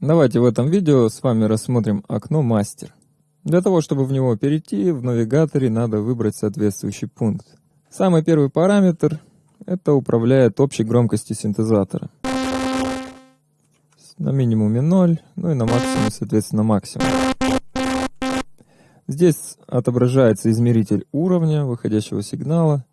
Давайте в этом видео с вами рассмотрим окно «Мастер». Для того, чтобы в него перейти, в навигаторе надо выбрать соответствующий пункт. Самый первый параметр – это управляет общей громкостью синтезатора. На минимуме 0, ну и на максимуме, соответственно, максимум. Здесь отображается измеритель уровня выходящего сигнала.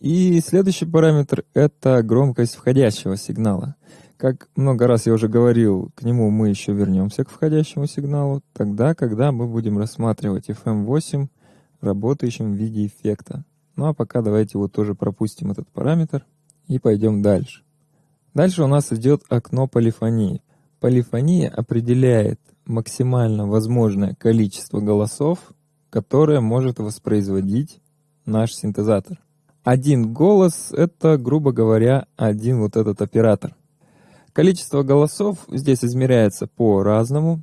И следующий параметр – это громкость входящего сигнала. Как много раз я уже говорил, к нему мы еще вернемся к входящему сигналу, тогда, когда мы будем рассматривать FM8, работающим в виде эффекта. Ну а пока давайте его тоже пропустим этот параметр и пойдем дальше. Дальше у нас идет окно полифонии. Полифония определяет максимально возможное количество голосов, которое может воспроизводить наш синтезатор. Один голос — это, грубо говоря, один вот этот оператор. Количество голосов здесь измеряется по-разному.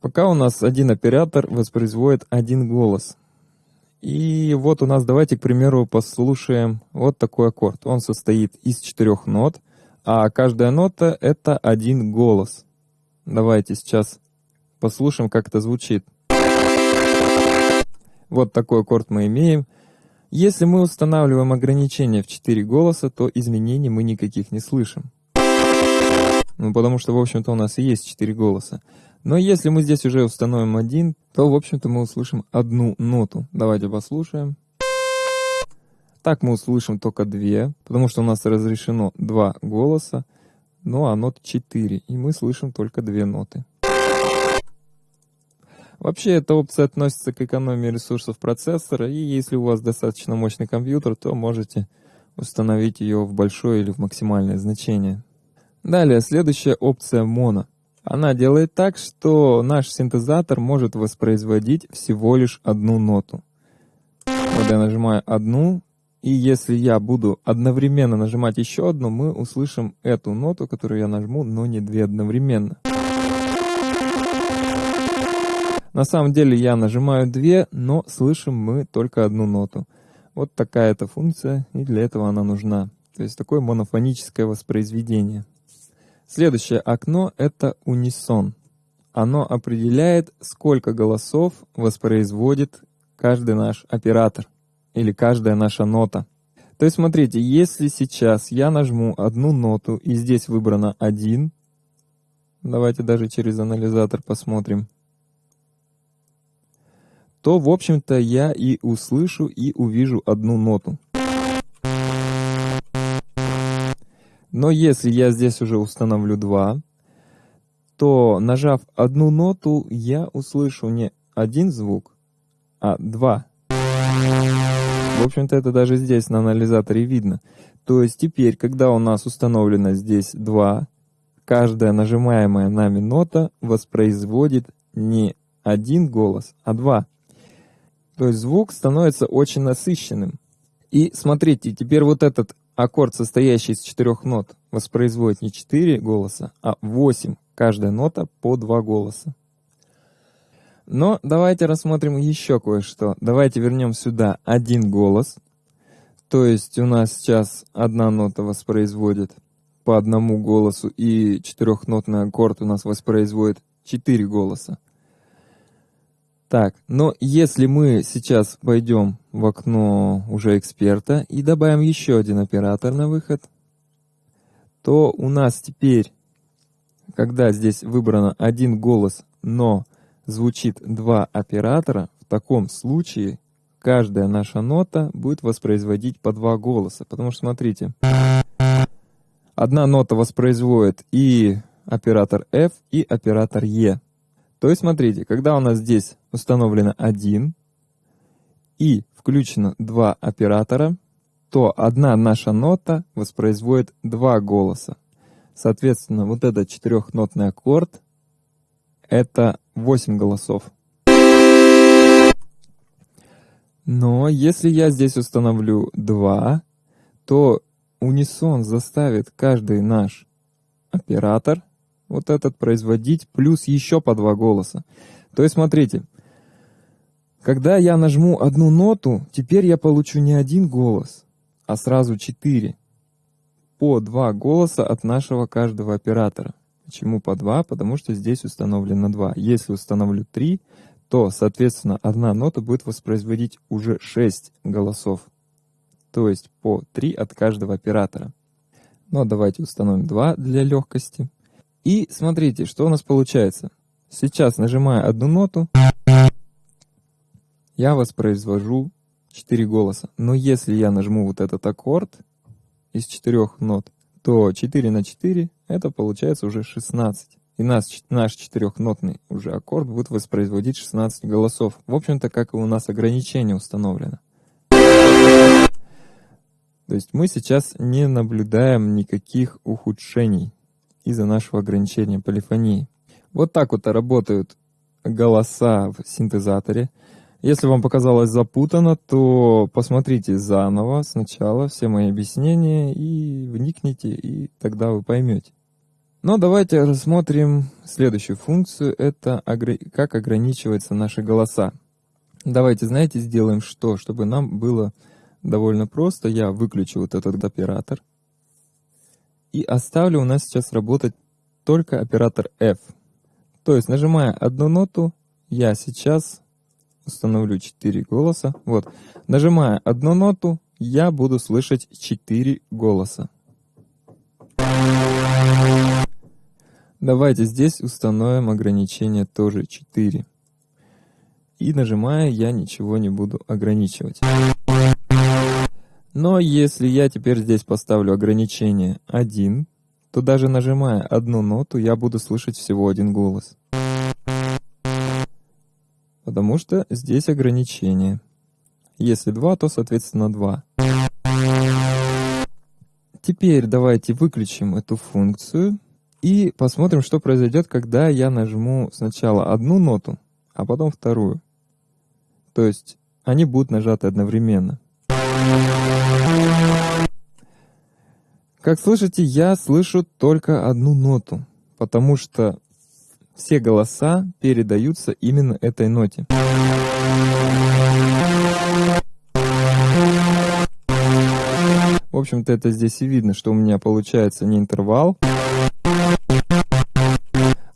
Пока у нас один оператор воспроизводит один голос. И вот у нас, давайте, к примеру, послушаем вот такой аккорд. Он состоит из четырех нот, а каждая нота — это один голос. Давайте сейчас послушаем, как это звучит. Вот такой аккорд мы имеем. Если мы устанавливаем ограничение в 4 голоса, то изменений мы никаких не слышим. Ну, потому что, в общем-то, у нас и есть четыре голоса. Но если мы здесь уже установим один, то, в общем-то, мы услышим одну ноту. Давайте послушаем. Так мы услышим только две, потому что у нас разрешено два голоса, ну а нот четыре, и мы слышим только две ноты. Вообще, эта опция относится к экономии ресурсов процессора, и если у вас достаточно мощный компьютер, то можете установить ее в большое или в максимальное значение. Далее, следующая опция моно. Она делает так, что наш синтезатор может воспроизводить всего лишь одну ноту. Вот я нажимаю одну, и если я буду одновременно нажимать еще одну, мы услышим эту ноту, которую я нажму, но не две одновременно. На самом деле я нажимаю две, но слышим мы только одну ноту. Вот такая эта функция, и для этого она нужна. То есть такое монофоническое воспроизведение. Следующее окно — это унисон. Оно определяет, сколько голосов воспроизводит каждый наш оператор или каждая наша нота. То есть смотрите, если сейчас я нажму одну ноту и здесь выбрано один, давайте даже через анализатор посмотрим, то, в общем-то, я и услышу и увижу одну ноту. Но если я здесь уже установлю 2, то нажав одну ноту, я услышу не один звук, а два. В общем-то, это даже здесь на анализаторе видно. То есть теперь, когда у нас установлено здесь 2, каждая нажимаемая нами нота воспроизводит не один голос, а два. То есть звук становится очень насыщенным. И смотрите, теперь вот этот Аккорд, состоящий из четырех нот, воспроизводит не четыре голоса, а восемь. Каждая нота по два голоса. Но давайте рассмотрим еще кое-что. Давайте вернем сюда один голос. То есть у нас сейчас одна нота воспроизводит по одному голосу, и четырехнотный аккорд у нас воспроизводит четыре голоса. Так, но если мы сейчас пойдем в окно уже эксперта и добавим еще один оператор на выход, то у нас теперь, когда здесь выбрано один голос, но звучит два оператора, в таком случае каждая наша нота будет воспроизводить по два голоса. Потому что, смотрите, одна нота воспроизводит и оператор F, и оператор E. То есть, смотрите, когда у нас здесь установлено 1 и включено два оператора, то одна наша нота воспроизводит два голоса. Соответственно, вот этот четырехнотный аккорд — это 8 голосов. Но если я здесь установлю 2, то унисон заставит каждый наш оператор вот этот производить, плюс еще по два голоса. То есть смотрите, когда я нажму одну ноту, теперь я получу не один голос, а сразу четыре. По два голоса от нашего каждого оператора. Почему по 2? Потому что здесь установлено 2. Если установлю 3, то, соответственно, одна нота будет воспроизводить уже 6 голосов. То есть по 3 от каждого оператора. Но давайте установим 2 для легкости. И смотрите, что у нас получается. Сейчас, нажимая одну ноту, я воспроизвожу 4 голоса. Но если я нажму вот этот аккорд из 4 нот, то 4 на 4 это получается уже 16. И наш, наш четырехнотный уже аккорд будет воспроизводить 16 голосов. В общем-то, как и у нас ограничение установлено. То есть мы сейчас не наблюдаем никаких ухудшений из-за нашего ограничения полифонии. Вот так вот работают голоса в синтезаторе. Если вам показалось запутано, то посмотрите заново сначала все мои объяснения и вникните, и тогда вы поймете. Но давайте рассмотрим следующую функцию. Это как ограничиваются наши голоса. Давайте, знаете, сделаем что? Чтобы нам было довольно просто. Я выключу вот этот оператор. И оставлю у нас сейчас работать только оператор F. То есть, нажимая одну ноту, я сейчас установлю 4 голоса. Вот. Нажимая одну ноту, я буду слышать 4 голоса. Давайте здесь установим ограничение тоже 4. И нажимая, я ничего не буду ограничивать. Но если я теперь здесь поставлю ограничение 1, то даже нажимая одну ноту, я буду слышать всего один голос. Потому что здесь ограничение. Если 2, то соответственно 2. Теперь давайте выключим эту функцию и посмотрим, что произойдет, когда я нажму сначала одну ноту, а потом вторую. То есть они будут нажаты одновременно. Как слышите, я слышу только одну ноту, потому что все голоса передаются именно этой ноте. В общем-то, это здесь и видно, что у меня получается не интервал,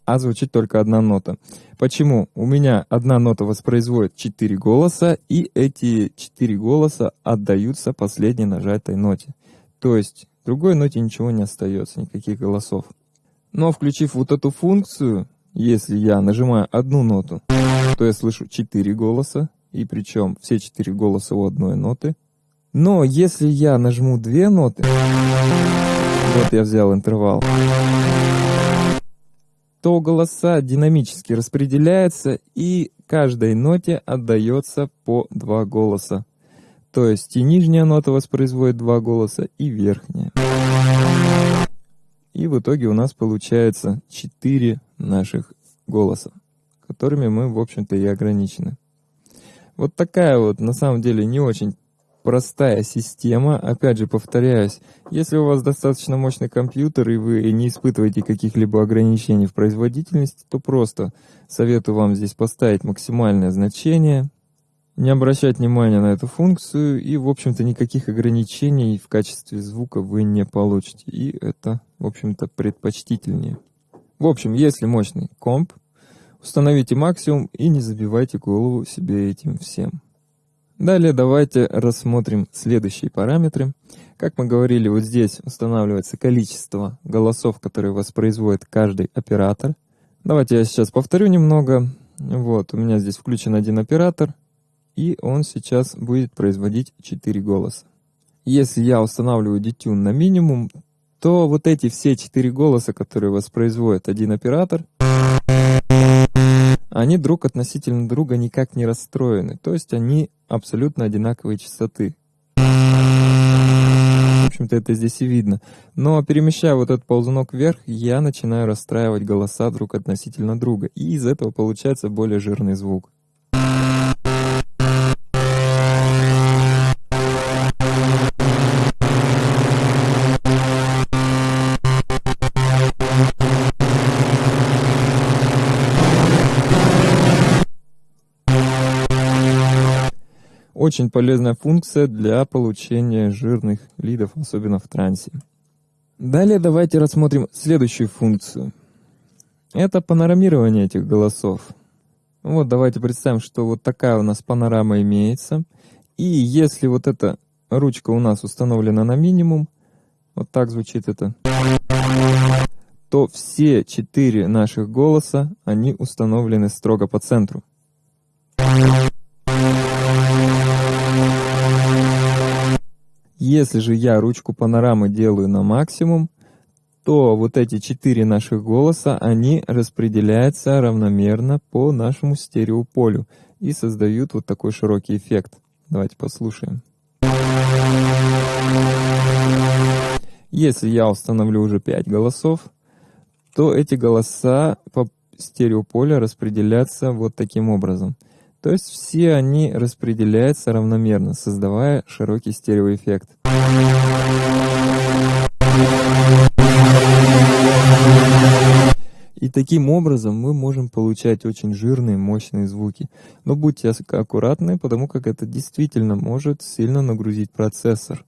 а звучит только одна нота. Почему? У меня одна нота воспроизводит 4 голоса, и эти 4 голоса отдаются последней нажатой ноте. То есть другой ноте ничего не остается, никаких голосов. Но включив вот эту функцию, если я нажимаю одну ноту, то я слышу 4 голоса, и причем все 4 голоса у одной ноты. Но если я нажму две ноты, вот я взял интервал, то голоса динамически распределяются, и каждой ноте отдается по два голоса. То есть и нижняя нота воспроизводит два голоса, и верхняя. И в итоге у нас получается 4 наших голоса, которыми мы, в общем-то, и ограничены. Вот такая вот, на самом деле, не очень простая система. Опять же, повторяюсь, если у вас достаточно мощный компьютер и вы не испытываете каких-либо ограничений в производительности, то просто советую вам здесь поставить максимальное значение, не обращать внимания на эту функцию, и, в общем-то, никаких ограничений в качестве звука вы не получите. И это, в общем-то, предпочтительнее. В общем, если мощный комп, установите максимум и не забивайте голову себе этим всем. Далее давайте рассмотрим следующие параметры. Как мы говорили, вот здесь устанавливается количество голосов, которые воспроизводит каждый оператор. Давайте я сейчас повторю немного. Вот, у меня здесь включен один оператор, и он сейчас будет производить 4 голоса. Если я устанавливаю детюн на минимум, то вот эти все 4 голоса, которые воспроизводит один оператор, они друг относительно друга никак не расстроены, то есть они абсолютно одинаковой частоты. В общем-то, это здесь и видно. Но перемещая вот этот ползунок вверх, я начинаю расстраивать голоса друг относительно друга, и из этого получается более жирный звук. Очень полезная функция для получения жирных лидов, особенно в трансе. Далее давайте рассмотрим следующую функцию. это панорамирование этих голосов. Вот давайте представим, что вот такая у нас панорама имеется. И если вот эта ручка у нас установлена на минимум, вот так звучит это, то все четыре наших голоса, они установлены строго по центру. Если же я ручку панорамы делаю на максимум, то вот эти четыре наших голоса, они распределяются равномерно по нашему стереополю и создают вот такой широкий эффект. Давайте послушаем. Если я установлю уже 5 голосов, то эти голоса по стереополю распределятся вот таким образом. То есть все они распределяются равномерно, создавая широкий стереоэффект. И таким образом мы можем получать очень жирные, мощные звуки. Но будьте аккуратны, потому как это действительно может сильно нагрузить процессор.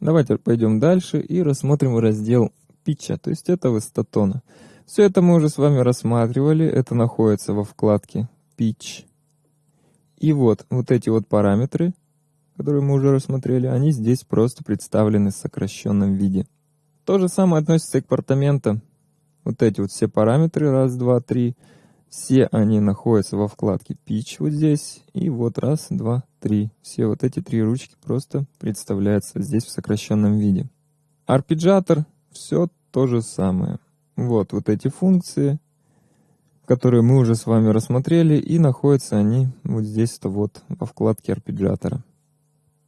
Давайте пойдем дальше и рассмотрим раздел питча, то есть это высотона. Все это мы уже с вами рассматривали, это находится во вкладке Pitch. И вот, вот эти вот параметры, которые мы уже рассмотрели, они здесь просто представлены в сокращенном виде. То же самое относится и к апартаментам. Вот эти вот все параметры, раз, два, три, все они находятся во вкладке Pitch вот здесь. И вот раз, два, три. Все вот эти три ручки просто представляются здесь в сокращенном виде. Арпеджатор, все то же самое. Вот, вот эти функции, которые мы уже с вами рассмотрели, и находятся они вот здесь-то вот во вкладке арпеджатора.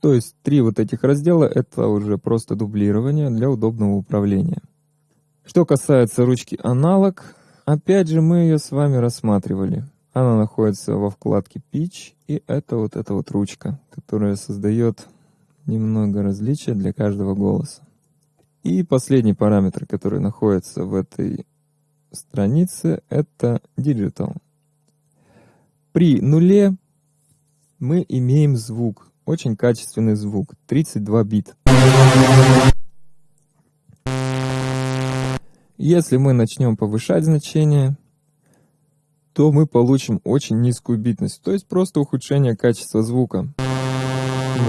То есть три вот этих раздела — это уже просто дублирование для удобного управления. Что касается ручки аналог, опять же мы ее с вами рассматривали. Она находится во вкладке Pitch, и это вот эта вот ручка, которая создает немного различия для каждого голоса. И последний параметр, который находится в этой странице, это Digital. При нуле мы имеем звук, очень качественный звук, 32 бит. Если мы начнем повышать значение, то мы получим очень низкую битность, то есть просто ухудшение качества звука.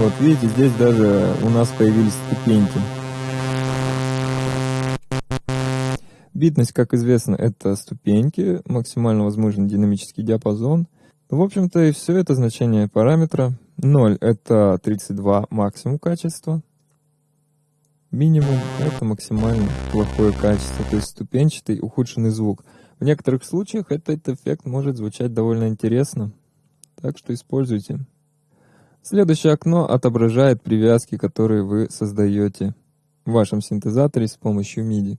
Вот видите, здесь даже у нас появились ступеньки. Битность, как известно, это ступеньки, максимально возможный динамический диапазон. В общем-то и все это значение параметра. 0 это 32 максимум качества, Минимум — это максимально плохое качество, то есть ступенчатый ухудшенный звук. В некоторых случаях этот эффект может звучать довольно интересно, так что используйте. Следующее окно отображает привязки, которые вы создаете в вашем синтезаторе с помощью MIDI.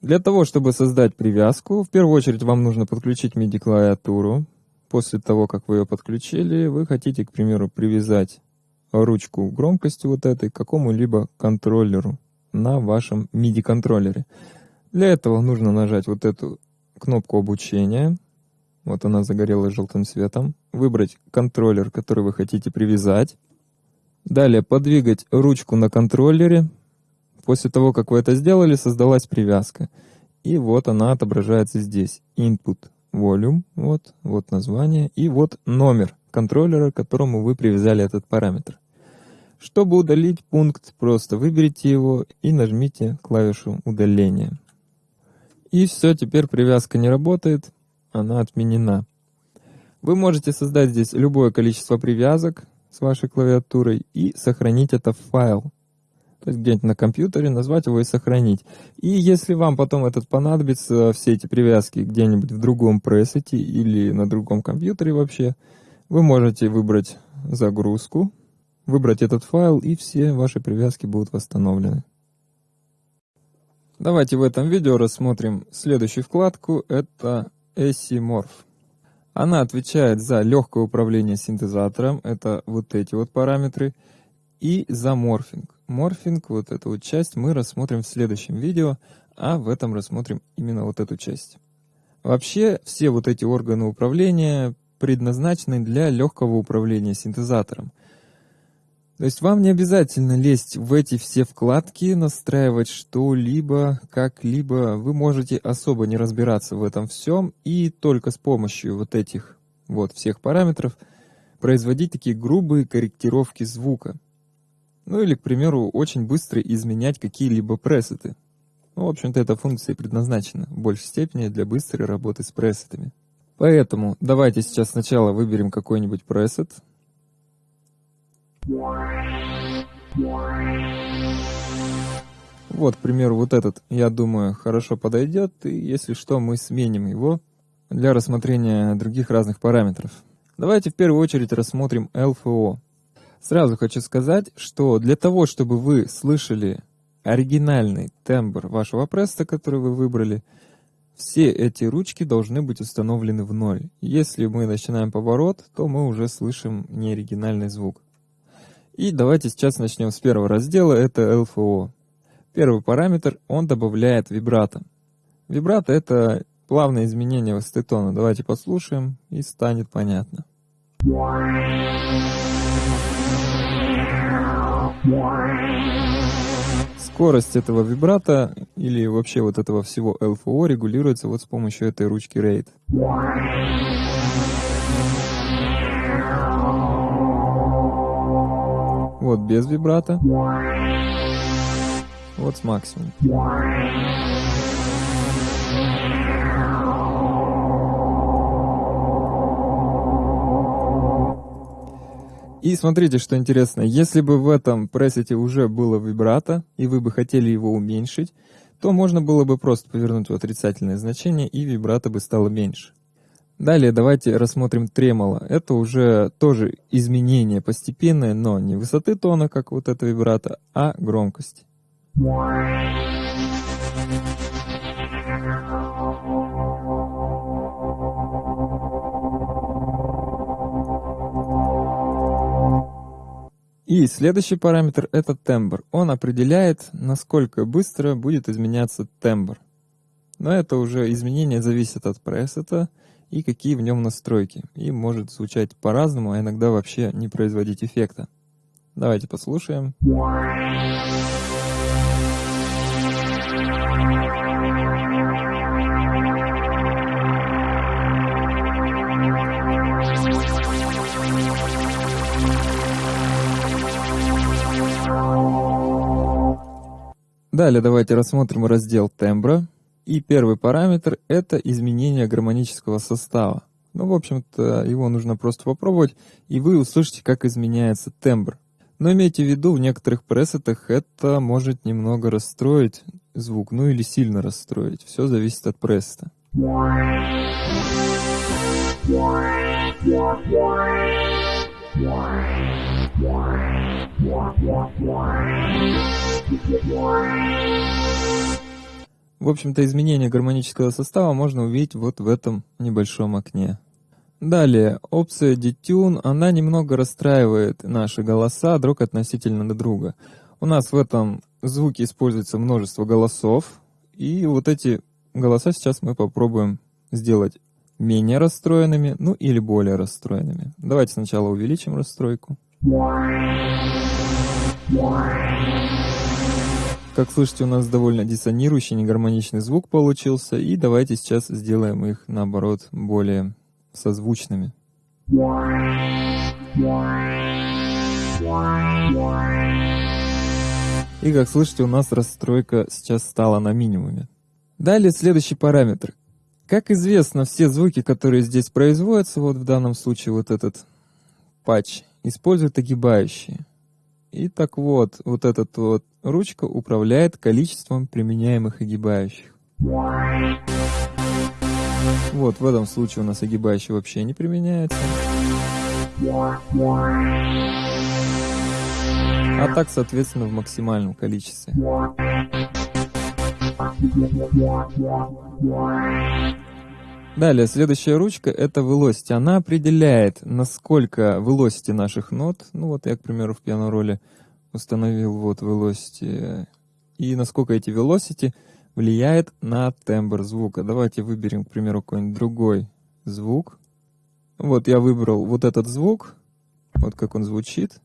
Для того, чтобы создать привязку, в первую очередь вам нужно подключить MIDI-клавиатуру. После того, как вы ее подключили, вы хотите, к примеру, привязать ручку громкости вот этой к какому-либо контроллеру на вашем MIDI-контроллере. Для этого нужно нажать вот эту кнопку обучения. Вот она загорелась желтым цветом. Выбрать контроллер, который вы хотите привязать. Далее подвигать ручку на контроллере. После того, как вы это сделали, создалась привязка. И вот она отображается здесь. Input Volume, вот, вот название, и вот номер контроллера, к которому вы привязали этот параметр. Чтобы удалить пункт, просто выберите его и нажмите клавишу удаления. И все, теперь привязка не работает, она отменена. Вы можете создать здесь любое количество привязок с вашей клавиатурой и сохранить это в файл. То есть где-нибудь на компьютере назвать его и сохранить. И если вам потом этот понадобится, все эти привязки где-нибудь в другом пресете или на другом компьютере вообще, вы можете выбрать загрузку, выбрать этот файл, и все ваши привязки будут восстановлены. Давайте в этом видео рассмотрим следующую вкладку, это Morph. Она отвечает за легкое управление синтезатором, это вот эти вот параметры, и за морфинг. Морфинг, вот эту вот часть, мы рассмотрим в следующем видео, а в этом рассмотрим именно вот эту часть. Вообще, все вот эти органы управления предназначены для легкого управления синтезатором. То есть вам не обязательно лезть в эти все вкладки, настраивать что-либо, как-либо. Вы можете особо не разбираться в этом всем и только с помощью вот этих вот всех параметров производить такие грубые корректировки звука. Ну или, к примеру, очень быстро изменять какие-либо пресеты. Ну, в общем-то, эта функция предназначена в большей степени для быстрой работы с пресетами. Поэтому давайте сейчас сначала выберем какой-нибудь пресет. Вот, к примеру, вот этот, я думаю, хорошо подойдет, и если что, мы сменим его для рассмотрения других разных параметров. Давайте в первую очередь рассмотрим LFO. Сразу хочу сказать, что для того, чтобы вы слышали оригинальный тембр вашего пресса, который вы выбрали, все эти ручки должны быть установлены в ноль. Если мы начинаем поворот, то мы уже слышим неоригинальный звук. И давайте сейчас начнем с первого раздела, это LFO. Первый параметр, он добавляет вибрато. Вибрато это плавное изменение высоты тона. Давайте послушаем и станет понятно. Скорость этого вибрата или вообще вот этого всего LFO регулируется вот с помощью этой ручки RAID. Вот без вибрата. Вот с максимум. И смотрите, что интересно, если бы в этом пресете уже было вибрато, и вы бы хотели его уменьшить, то можно было бы просто повернуть в отрицательное значение, и вибрато бы стало меньше. Далее давайте рассмотрим тремоло. Это уже тоже изменение постепенное, но не высоты тона, как вот это вибрато, а громкости. И следующий параметр это тембр. Он определяет, насколько быстро будет изменяться тембр. Но это уже изменение зависит от пресета и какие в нем настройки. И может звучать по-разному, а иногда вообще не производить эффекта. Давайте послушаем. Далее давайте рассмотрим раздел тембра. И первый параметр — это изменение гармонического состава. Ну, в общем-то, его нужно просто попробовать, и вы услышите, как изменяется тембр. Но имейте в виду, в некоторых пресетах это может немного расстроить звук, ну или сильно расстроить. Все зависит от пресета. В общем-то, изменение гармонического состава можно увидеть вот в этом небольшом окне. Далее, опция Detune, она немного расстраивает наши голоса друг относительно друга. У нас в этом звуке используется множество голосов, и вот эти голоса сейчас мы попробуем сделать менее расстроенными, ну или более расстроенными. Давайте сначала увеличим расстройку. Как слышите, у нас довольно диссонирующий, негармоничный звук получился, и давайте сейчас сделаем их, наоборот, более созвучными. И как слышите, у нас расстройка сейчас стала на минимуме. Далее следующий параметр. Как известно, все звуки, которые здесь производятся, вот в данном случае вот этот патч, используют огибающие. И так вот, вот эта вот ручка управляет количеством применяемых огибающих. Вот, в этом случае у нас огибающий вообще не применяется. А так, соответственно, в максимальном количестве. Далее, следующая ручка — это velocity. Она определяет, насколько velocity наших нот, ну вот я, к примеру, в пиано-роли установил вот velocity, и насколько эти velocity влияет на тембр звука. Давайте выберем, к примеру, какой-нибудь другой звук. Вот я выбрал вот этот звук, вот как он звучит.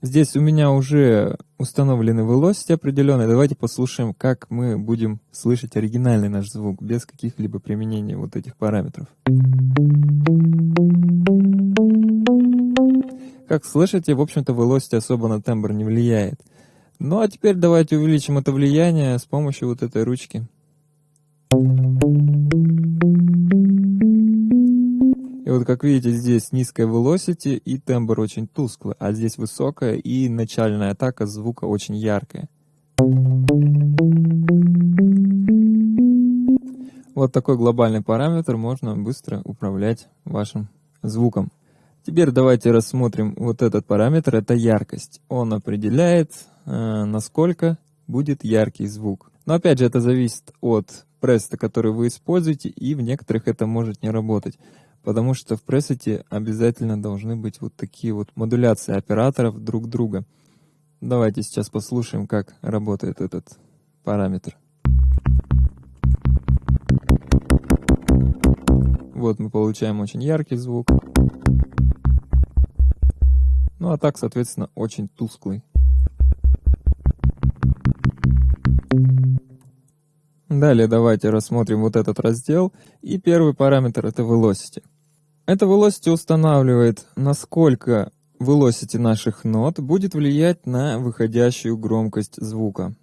Здесь у меня уже установлены velocity определенные. Давайте послушаем, как мы будем слышать оригинальный наш звук, без каких-либо применений вот этих параметров. Как слышите, в общем-то, velocity особо на тембр не влияет. Ну а теперь давайте увеличим это влияние с помощью вот этой ручки. Вот как видите, здесь низкая velocity и тембр очень тусклый, а здесь высокая и начальная атака звука очень яркая. Вот такой глобальный параметр можно быстро управлять вашим звуком. Теперь давайте рассмотрим вот этот параметр, это яркость. Он определяет, э, насколько будет яркий звук. Но опять же, это зависит от пресета, который вы используете, и в некоторых это может не работать потому что в пресете обязательно должны быть вот такие вот модуляции операторов друг друга. Давайте сейчас послушаем, как работает этот параметр. Вот мы получаем очень яркий звук. Ну а так, соответственно, очень тусклый. Далее давайте рассмотрим вот этот раздел. И первый параметр это velocity. Это velocity устанавливает, насколько velocity наших нот будет влиять на выходящую громкость звука.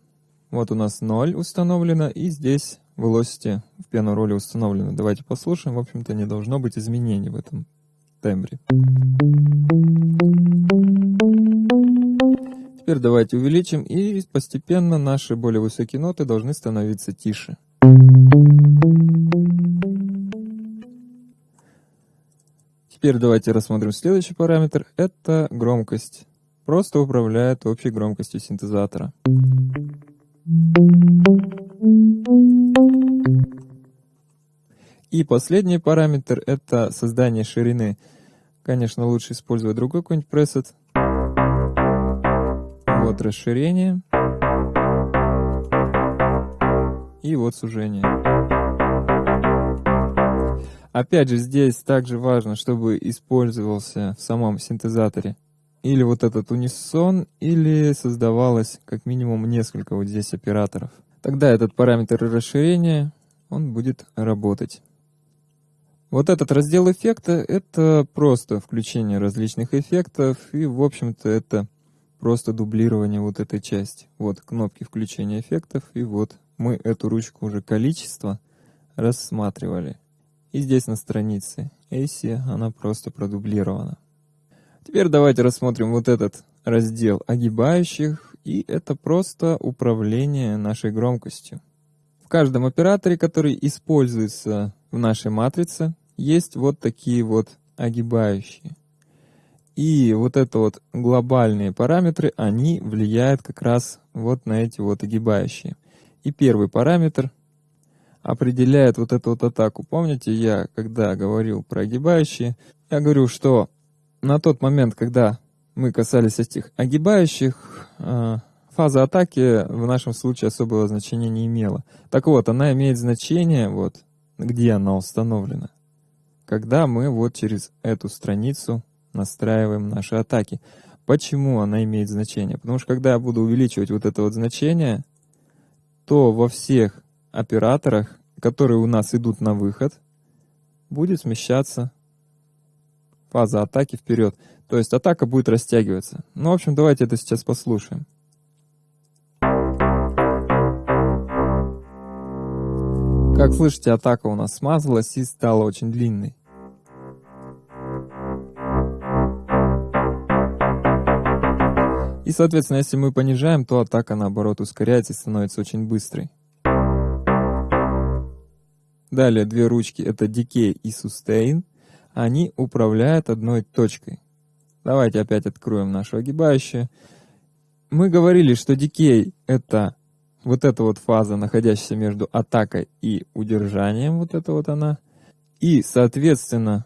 Вот у нас 0 установлено, и здесь velocity в пиано роли установлено. Давайте послушаем. В общем-то, не должно быть изменений в этом тембре. Теперь давайте увеличим, и постепенно наши более высокие ноты должны становиться тише. Теперь давайте рассмотрим следующий параметр. Это громкость. Просто управляет общей громкостью синтезатора. И последний параметр — это создание ширины. Конечно, лучше использовать другой какой-нибудь пресет. Вот расширение. И вот сужение. Опять же, здесь также важно, чтобы использовался в самом синтезаторе или вот этот унисон, или создавалось как минимум несколько вот здесь операторов. Тогда этот параметр расширения, он будет работать. Вот этот раздел эффекта — это просто включение различных эффектов, и, в общем-то, это просто дублирование вот этой части. Вот кнопки включения эффектов, и вот мы эту ручку уже количество рассматривали. И здесь на странице AC она просто продублирована. Теперь давайте рассмотрим вот этот раздел огибающих, и это просто управление нашей громкостью. В каждом операторе, который используется в нашей матрице, есть вот такие вот огибающие. И вот это вот глобальные параметры, они влияют как раз вот на эти вот огибающие. И первый параметр определяет вот эту вот атаку. Помните, я когда говорил про огибающие, я говорю, что на тот момент, когда мы касались этих огибающих, э, фаза атаки в нашем случае особого значения не имела. Так вот, она имеет значение, вот, где она установлена, когда мы вот через эту страницу настраиваем наши атаки. Почему она имеет значение? Потому что когда я буду увеличивать вот это вот значение, то во всех операторах, которые у нас идут на выход, будет смещаться фаза атаки вперед. То есть атака будет растягиваться. Ну, в общем, давайте это сейчас послушаем. Как слышите, атака у нас смазалась и стала очень длинной. И, соответственно, если мы понижаем, то атака, наоборот, ускоряется и становится очень быстрой. Далее две ручки, это Decay и Sustain, они управляют одной точкой. Давайте опять откроем нашу огибающую. Мы говорили, что Decay — это вот эта вот фаза, находящаяся между атакой и удержанием, вот это вот она. И, соответственно,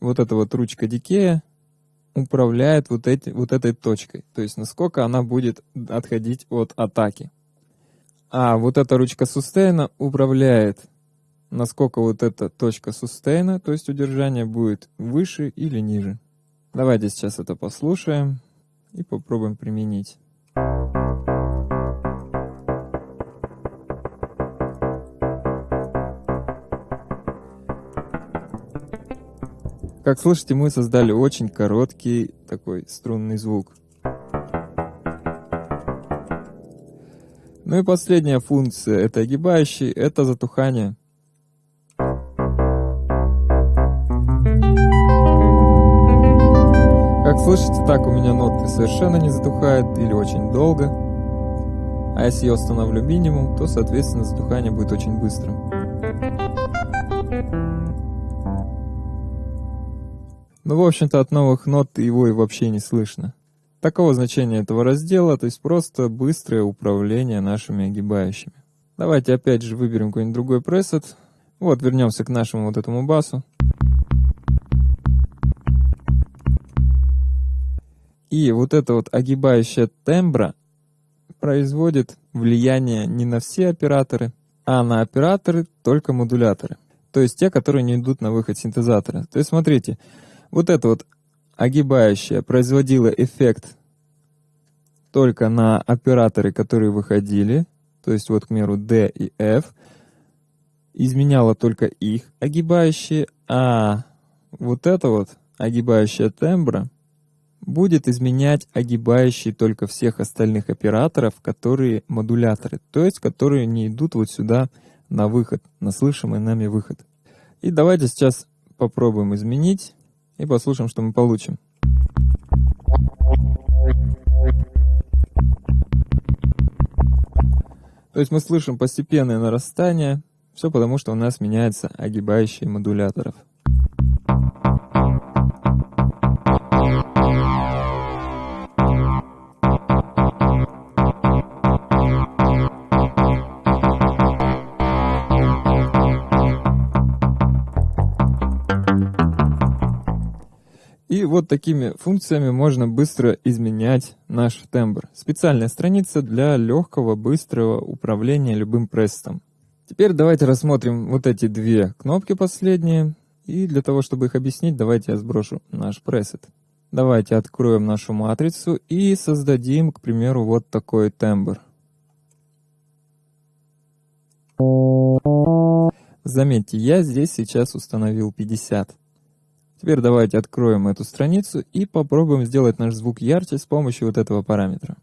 вот эта вот ручка Decay управляет вот, эти, вот этой точкой, то есть насколько она будет отходить от атаки. А вот эта ручка Sustain управляет насколько вот эта точка сустейна, то есть удержание, будет выше или ниже. Давайте сейчас это послушаем. и попробуем применить. Как слышите, мы создали очень короткий такой струнный звук. Ну и последняя функция это огибающий, это затухание. Как слышите, так у меня ноты совершенно не затухают или очень долго. А если я установлю минимум, то, соответственно, затухание будет очень быстрым. Ну, в общем-то, от новых нот его и вообще не слышно. Такого значения этого раздела, то есть просто быстрое управление нашими огибающими. Давайте опять же выберем какой-нибудь другой пресет. Вот, вернемся к нашему вот этому басу. И вот эта вот огибающая тембра производит влияние не на все операторы, а на операторы только модуляторы. То есть те, которые не идут на выход синтезатора. То есть смотрите, вот это вот огибающая производила эффект только на операторы, которые выходили, то есть вот, к примеру, D и F, изменяла только их огибающие, а вот это вот огибающая тембра будет изменять огибающие только всех остальных операторов, которые модуляторы, то есть которые не идут вот сюда на выход, на слышимый нами выход. И давайте сейчас попробуем изменить и послушаем, что мы получим. То есть мы слышим постепенное нарастание, все потому, что у нас меняется огибающие модуляторов. Вот такими функциями можно быстро изменять наш тембр. Специальная страница для легкого, быстрого управления любым пресетом. Теперь давайте рассмотрим вот эти две кнопки последние. И для того, чтобы их объяснить, давайте я сброшу наш пресет. Давайте откроем нашу матрицу и создадим, к примеру, вот такой тембр. Заметьте, я здесь сейчас установил 50. Теперь давайте откроем эту страницу и попробуем сделать наш звук ярче с помощью вот этого параметра.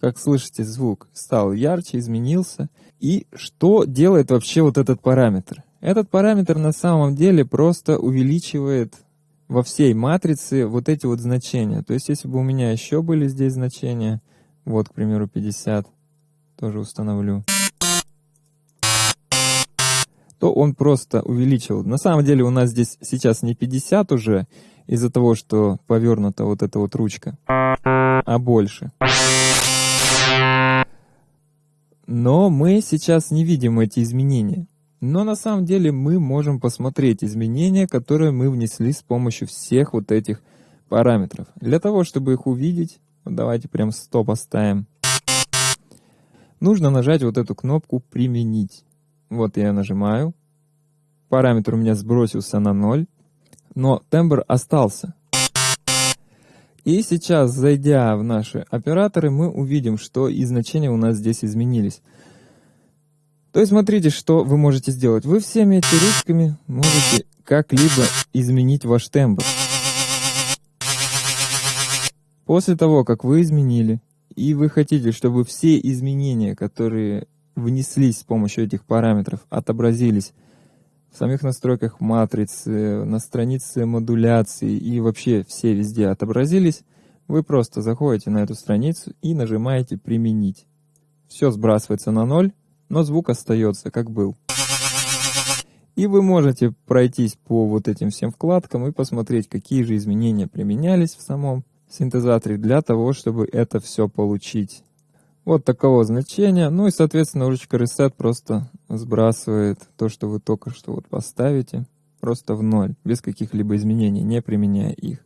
Как слышите, звук стал ярче, изменился. И что делает вообще вот этот параметр? Этот параметр на самом деле просто увеличивает во всей матрице вот эти вот значения. То есть если бы у меня еще были здесь значения, вот, к примеру, 50, тоже установлю то он просто увеличил. На самом деле у нас здесь сейчас не 50 уже, из-за того, что повернута вот эта вот ручка, а больше. Но мы сейчас не видим эти изменения. Но на самом деле мы можем посмотреть изменения, которые мы внесли с помощью всех вот этих параметров. Для того, чтобы их увидеть, давайте прям 100 поставим. Нужно нажать вот эту кнопку «Применить». Вот я нажимаю. Параметр у меня сбросился на 0, но тембр остался. И сейчас, зайдя в наши операторы, мы увидим, что и значения у нас здесь изменились. То есть смотрите, что вы можете сделать. Вы всеми этими ручками можете как-либо изменить ваш тембр. После того, как вы изменили, и вы хотите, чтобы все изменения, которые внеслись с помощью этих параметров, отобразились в самих настройках матрицы, на странице модуляции и вообще все везде отобразились, вы просто заходите на эту страницу и нажимаете «Применить». Все сбрасывается на ноль, но звук остается как был. И вы можете пройтись по вот этим всем вкладкам и посмотреть, какие же изменения применялись в самом синтезаторе для того, чтобы это все получить вот такого значения. Ну и, соответственно, ручка Reset просто сбрасывает то, что вы только что вот поставите, просто в ноль, без каких-либо изменений, не применяя их.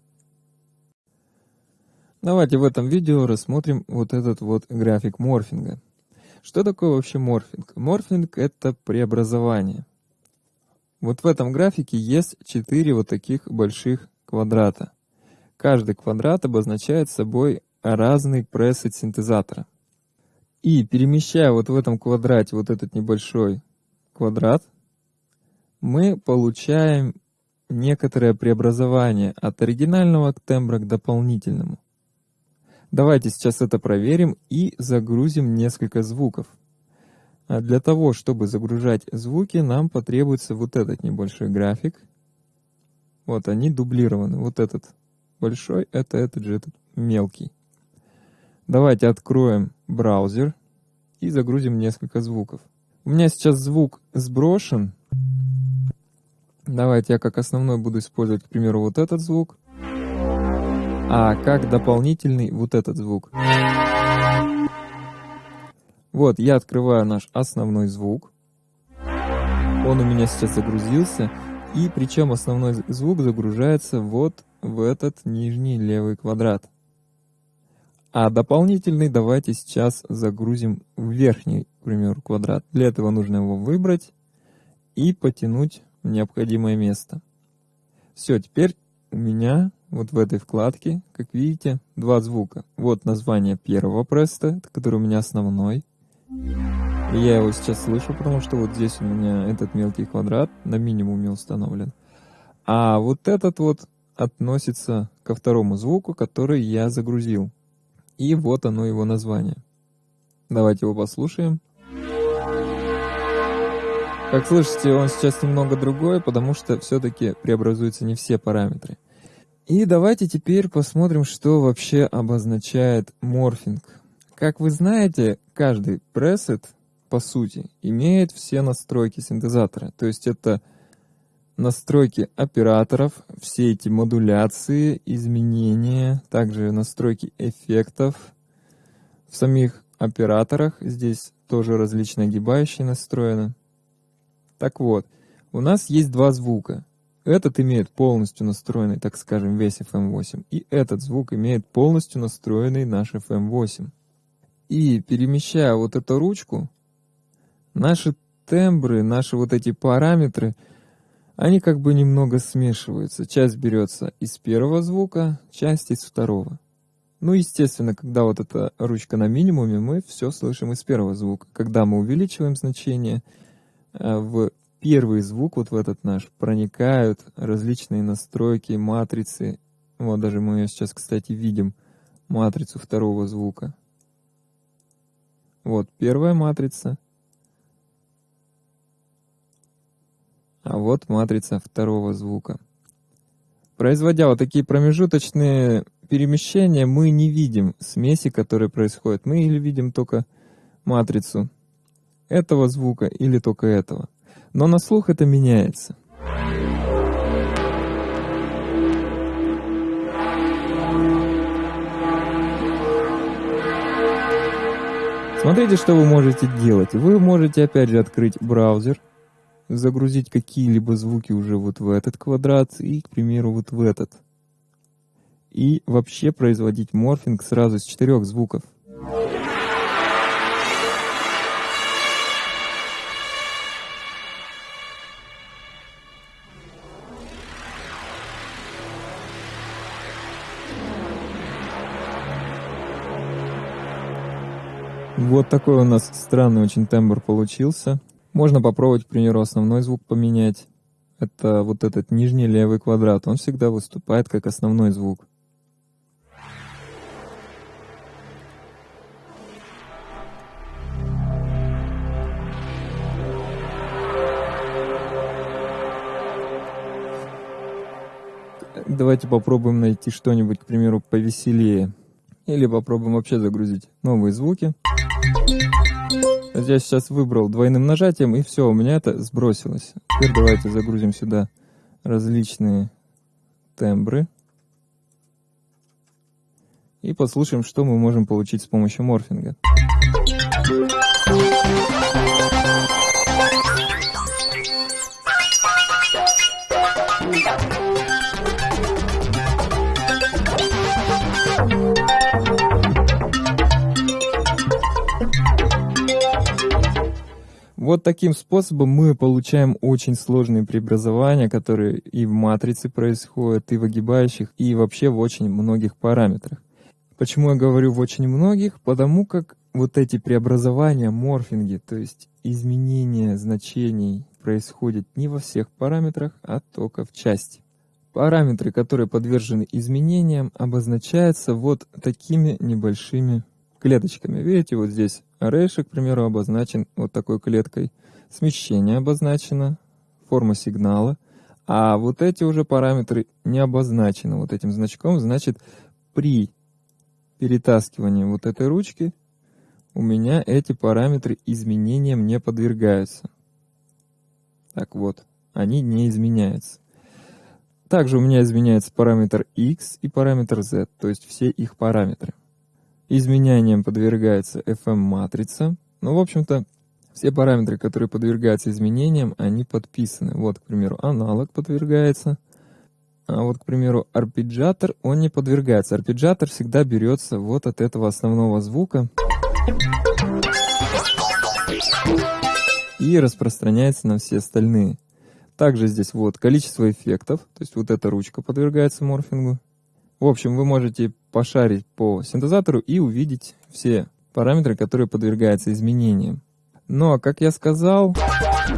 Давайте в этом видео рассмотрим вот этот вот график морфинга. Что такое вообще морфинг? Морфинг — это преобразование. Вот в этом графике есть четыре вот таких больших квадрата. Каждый квадрат обозначает собой разный пресет синтезатора. И перемещая вот в этом квадрате вот этот небольшой квадрат, мы получаем некоторое преобразование от оригинального тембра к дополнительному. Давайте сейчас это проверим и загрузим несколько звуков. А для того, чтобы загружать звуки, нам потребуется вот этот небольшой график. Вот они дублированы. Вот этот большой, это этот же этот мелкий. Давайте откроем браузер и загрузим несколько звуков. У меня сейчас звук сброшен. Давайте я как основной буду использовать, к примеру, вот этот звук. А как дополнительный вот этот звук. Вот, я открываю наш основной звук. Он у меня сейчас загрузился. И причем основной звук загружается вот в этот нижний левый квадрат. А дополнительный давайте сейчас загрузим в верхний, к примеру, квадрат. Для этого нужно его выбрать и потянуть в необходимое место. Все, теперь у меня вот в этой вкладке, как видите, два звука. Вот название первого преста, который у меня основной. И я его сейчас слышу, потому что вот здесь у меня этот мелкий квадрат на минимуме установлен. А вот этот вот относится ко второму звуку, который я загрузил. И вот оно его название. Давайте его послушаем. Как слышите, он сейчас немного другой, потому что все-таки преобразуются не все параметры. И давайте теперь посмотрим, что вообще обозначает морфинг. Как вы знаете, каждый пресет, по сути, имеет все настройки синтезатора. То есть это настройки операторов, все эти модуляции, изменения, также настройки эффектов в самих операторах. Здесь тоже различные огибающие настроены. Так вот, у нас есть два звука. Этот имеет полностью настроенный, так скажем, весь FM8, и этот звук имеет полностью настроенный наш FM8. И перемещая вот эту ручку, наши тембры, наши вот эти параметры — они как бы немного смешиваются. Часть берется из первого звука, часть из второго. Ну, естественно, когда вот эта ручка на минимуме, мы все слышим из первого звука. Когда мы увеличиваем значение, э, в первый звук, вот в этот наш, проникают различные настройки, матрицы. Вот даже мы ее сейчас, кстати, видим, матрицу второго звука. Вот первая матрица, А вот матрица второго звука. Производя вот такие промежуточные перемещения, мы не видим смеси, которые происходят. Мы или видим только матрицу этого звука, или только этого. Но на слух это меняется. Смотрите, что вы можете делать. Вы можете опять же открыть браузер, загрузить какие-либо звуки уже вот в этот квадрат и, к примеру, вот в этот. И вообще производить морфинг сразу с четырех звуков. Вот такой у нас странный очень тембр получился. Можно попробовать, к примеру, основной звук поменять. Это вот этот нижний левый квадрат. Он всегда выступает как основной звук. Давайте попробуем найти что-нибудь, к примеру, повеселее. Или попробуем вообще загрузить новые звуки. Я сейчас выбрал двойным нажатием, и все, у меня это сбросилось. Теперь давайте загрузим сюда различные тембры. И послушаем, что мы можем получить с помощью морфинга. Вот таким способом мы получаем очень сложные преобразования, которые и в матрице происходят, и в огибающих, и вообще в очень многих параметрах. Почему я говорю в очень многих? Потому как вот эти преобразования, морфинги, то есть изменение значений происходит не во всех параметрах, а только в части. Параметры, которые подвержены изменениям, обозначаются вот такими небольшими клеточками. Видите, вот здесь array, к примеру, обозначен вот такой клеткой. Смещение обозначено, форма сигнала. А вот эти уже параметры не обозначены вот этим значком. Значит, при перетаскивании вот этой ручки у меня эти параметры изменениям не подвергаются. Так вот, они не изменяются. Также у меня изменяется параметр x и параметр z, то есть все их параметры. Изменениям подвергается FM-матрица. Ну, в общем-то, все параметры, которые подвергаются изменениям, они подписаны. Вот, к примеру, аналог подвергается. А вот, к примеру, арпеджиатор, он не подвергается. Арпеджиатор всегда берется вот от этого основного звука и распространяется на все остальные. Также здесь вот количество эффектов, то есть вот эта ручка подвергается морфингу. В общем, вы можете пошарить по синтезатору и увидеть все параметры, которые подвергаются изменениям. Но, как я сказал,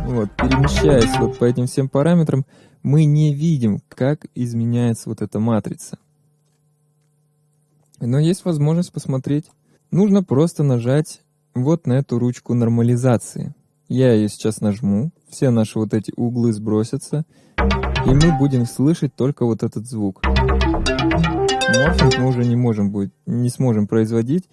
вот, перемещаясь вот по этим всем параметрам, мы не видим, как изменяется вот эта матрица. Но есть возможность посмотреть. Нужно просто нажать вот на эту ручку нормализации. Я ее сейчас нажму, все наши вот эти углы сбросятся, и мы будем слышать только вот этот звук. Морфинг мы уже не можем будет, не сможем производить,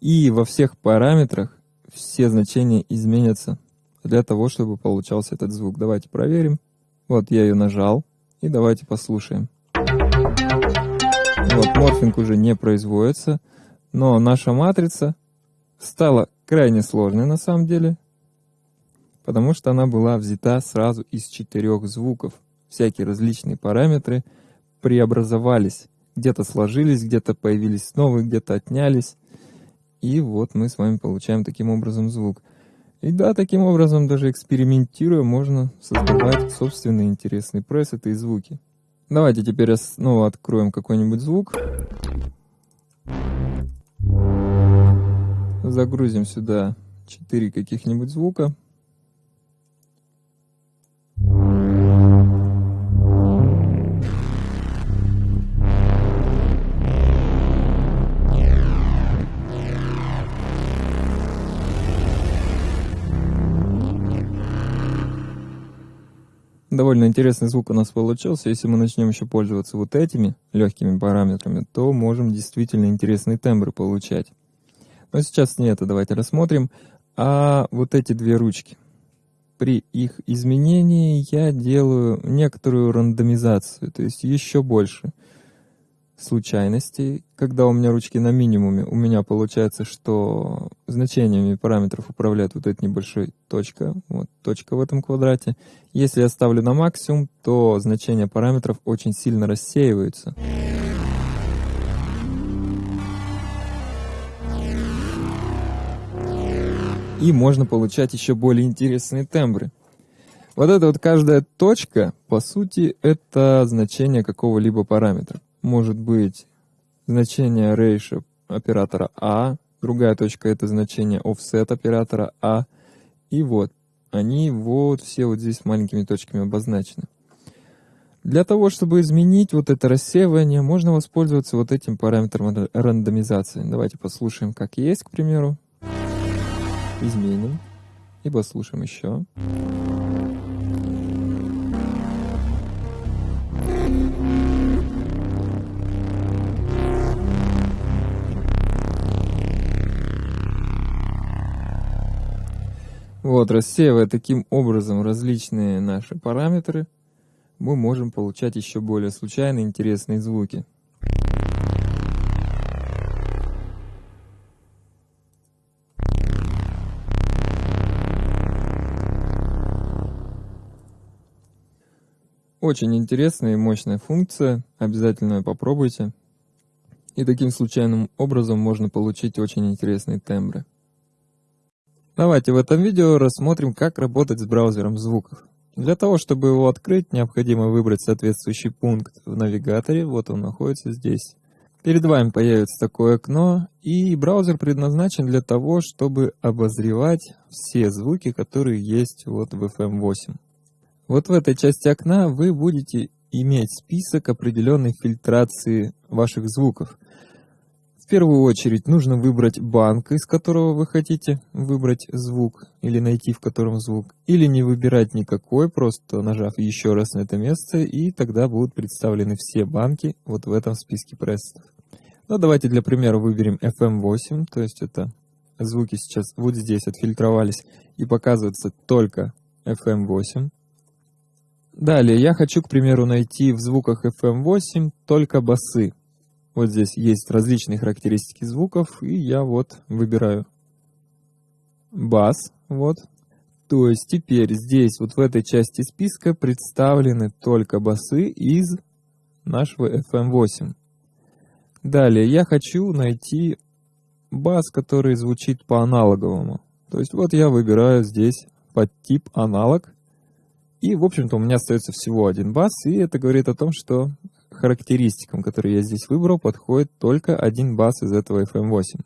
и во всех параметрах все значения изменятся для того, чтобы получался этот звук. Давайте проверим. Вот я ее нажал, и давайте послушаем. Вот морфинг уже не производится, но наша матрица стала крайне сложной на самом деле, потому что она была взята сразу из четырех звуков. Всякие различные параметры преобразовались. Где-то сложились, где-то появились новые, где-то отнялись. И вот мы с вами получаем таким образом звук. И да, таким образом, даже экспериментируя, можно создавать собственные интересные пресеты и звуки. Давайте теперь снова откроем какой-нибудь звук. Загрузим сюда 4 каких-нибудь звука. Довольно интересный звук у нас получился. Если мы начнем еще пользоваться вот этими легкими параметрами, то можем действительно интересные тембры получать. Но сейчас не это давайте рассмотрим. А вот эти две ручки. При их изменении я делаю некоторую рандомизацию, то есть еще больше случайностей. Когда у меня ручки на минимуме, у меня получается, что значениями параметров управляет вот эта небольшая точка, вот точка в этом квадрате. Если я ставлю на максимум, то значения параметров очень сильно рассеиваются. И можно получать еще более интересные тембры. Вот эта вот каждая точка, по сути, это значение какого-либо параметра может быть значение ratio оператора А, другая точка это значение offset оператора А, и вот, они вот все вот здесь маленькими точками обозначены. Для того, чтобы изменить вот это рассеивание, можно воспользоваться вот этим параметром рандомизации. Давайте послушаем, как есть, к примеру. Изменим. И послушаем еще. Вот, рассеивая таким образом различные наши параметры, мы можем получать еще более случайные интересные звуки. Очень интересная и мощная функция, обязательно попробуйте. И таким случайным образом можно получить очень интересные тембры. Давайте в этом видео рассмотрим, как работать с браузером звуков. Для того, чтобы его открыть, необходимо выбрать соответствующий пункт в навигаторе. Вот он находится здесь. Перед вами появится такое окно, и браузер предназначен для того, чтобы обозревать все звуки, которые есть вот в FM8. Вот в этой части окна вы будете иметь список определенной фильтрации ваших звуков – первую очередь нужно выбрать банк, из которого вы хотите выбрать звук или найти в котором звук. Или не выбирать никакой, просто нажав еще раз на это место, и тогда будут представлены все банки вот в этом списке пресетов. Ну, давайте для примера выберем FM8, то есть это звуки сейчас вот здесь отфильтровались и показываются только FM8. Далее я хочу, к примеру, найти в звуках FM8 только басы. Вот здесь есть различные характеристики звуков, и я вот выбираю бас, вот. То есть теперь здесь, вот в этой части списка, представлены только басы из нашего FM8. Далее я хочу найти бас, который звучит по аналоговому. То есть вот я выбираю здесь под тип аналог. И, в общем-то, у меня остается всего один бас, и это говорит о том, что характеристикам, которые я здесь выбрал, подходит только один бас из этого FM8.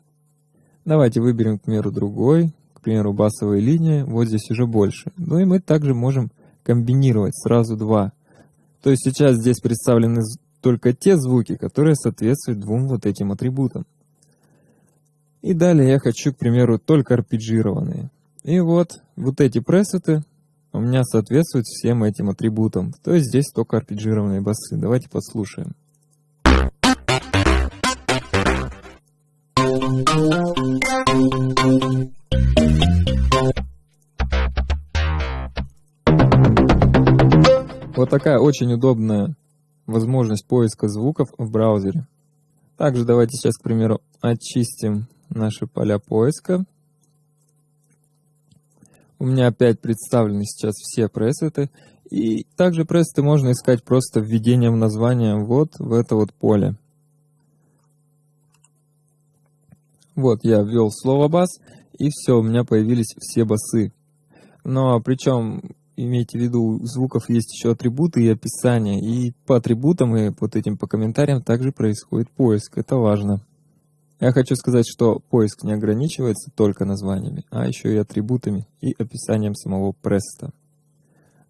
Давайте выберем, к примеру, другой, к примеру, басовая линия, вот здесь уже больше. Ну и мы также можем комбинировать сразу два. То есть сейчас здесь представлены только те звуки, которые соответствуют двум вот этим атрибутам. И далее я хочу, к примеру, только арпеджированные. И вот, вот эти пресеты у меня соответствует всем этим атрибутам. То есть здесь только арпеджированные басы. Давайте послушаем. Вот такая очень удобная возможность поиска звуков в браузере. Также давайте сейчас, к примеру, очистим наши поля поиска. У меня опять представлены сейчас все пресеты. И также пресеты можно искать просто введением названия вот в это вот поле. Вот я ввел слово бас, и все, у меня появились все басы. Но причем, имейте в виду, у звуков есть еще атрибуты и описание. И по атрибутам и вот этим по комментариям также происходит поиск. Это важно. Я хочу сказать, что поиск не ограничивается только названиями, а еще и атрибутами и описанием самого преста.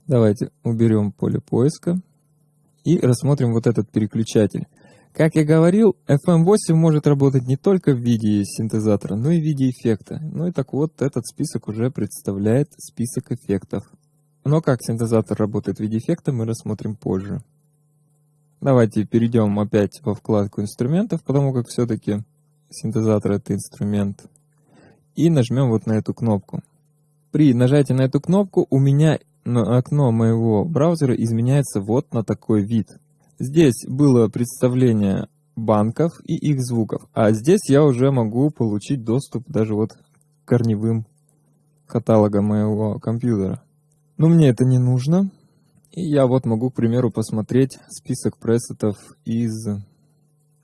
Давайте уберем поле поиска и рассмотрим вот этот переключатель. Как я говорил, FM8 может работать не только в виде синтезатора, но и в виде эффекта. Ну и так вот, этот список уже представляет список эффектов. Но как синтезатор работает в виде эффекта, мы рассмотрим позже. Давайте перейдем опять во вкладку инструментов, потому как все-таки синтезатор это инструмент. И нажмем вот на эту кнопку. При нажатии на эту кнопку у меня окно моего браузера изменяется вот на такой вид. Здесь было представление банков и их звуков, а здесь я уже могу получить доступ даже вот к корневым каталогам моего компьютера. Но мне это не нужно. И я вот могу, к примеру, посмотреть список пресетов из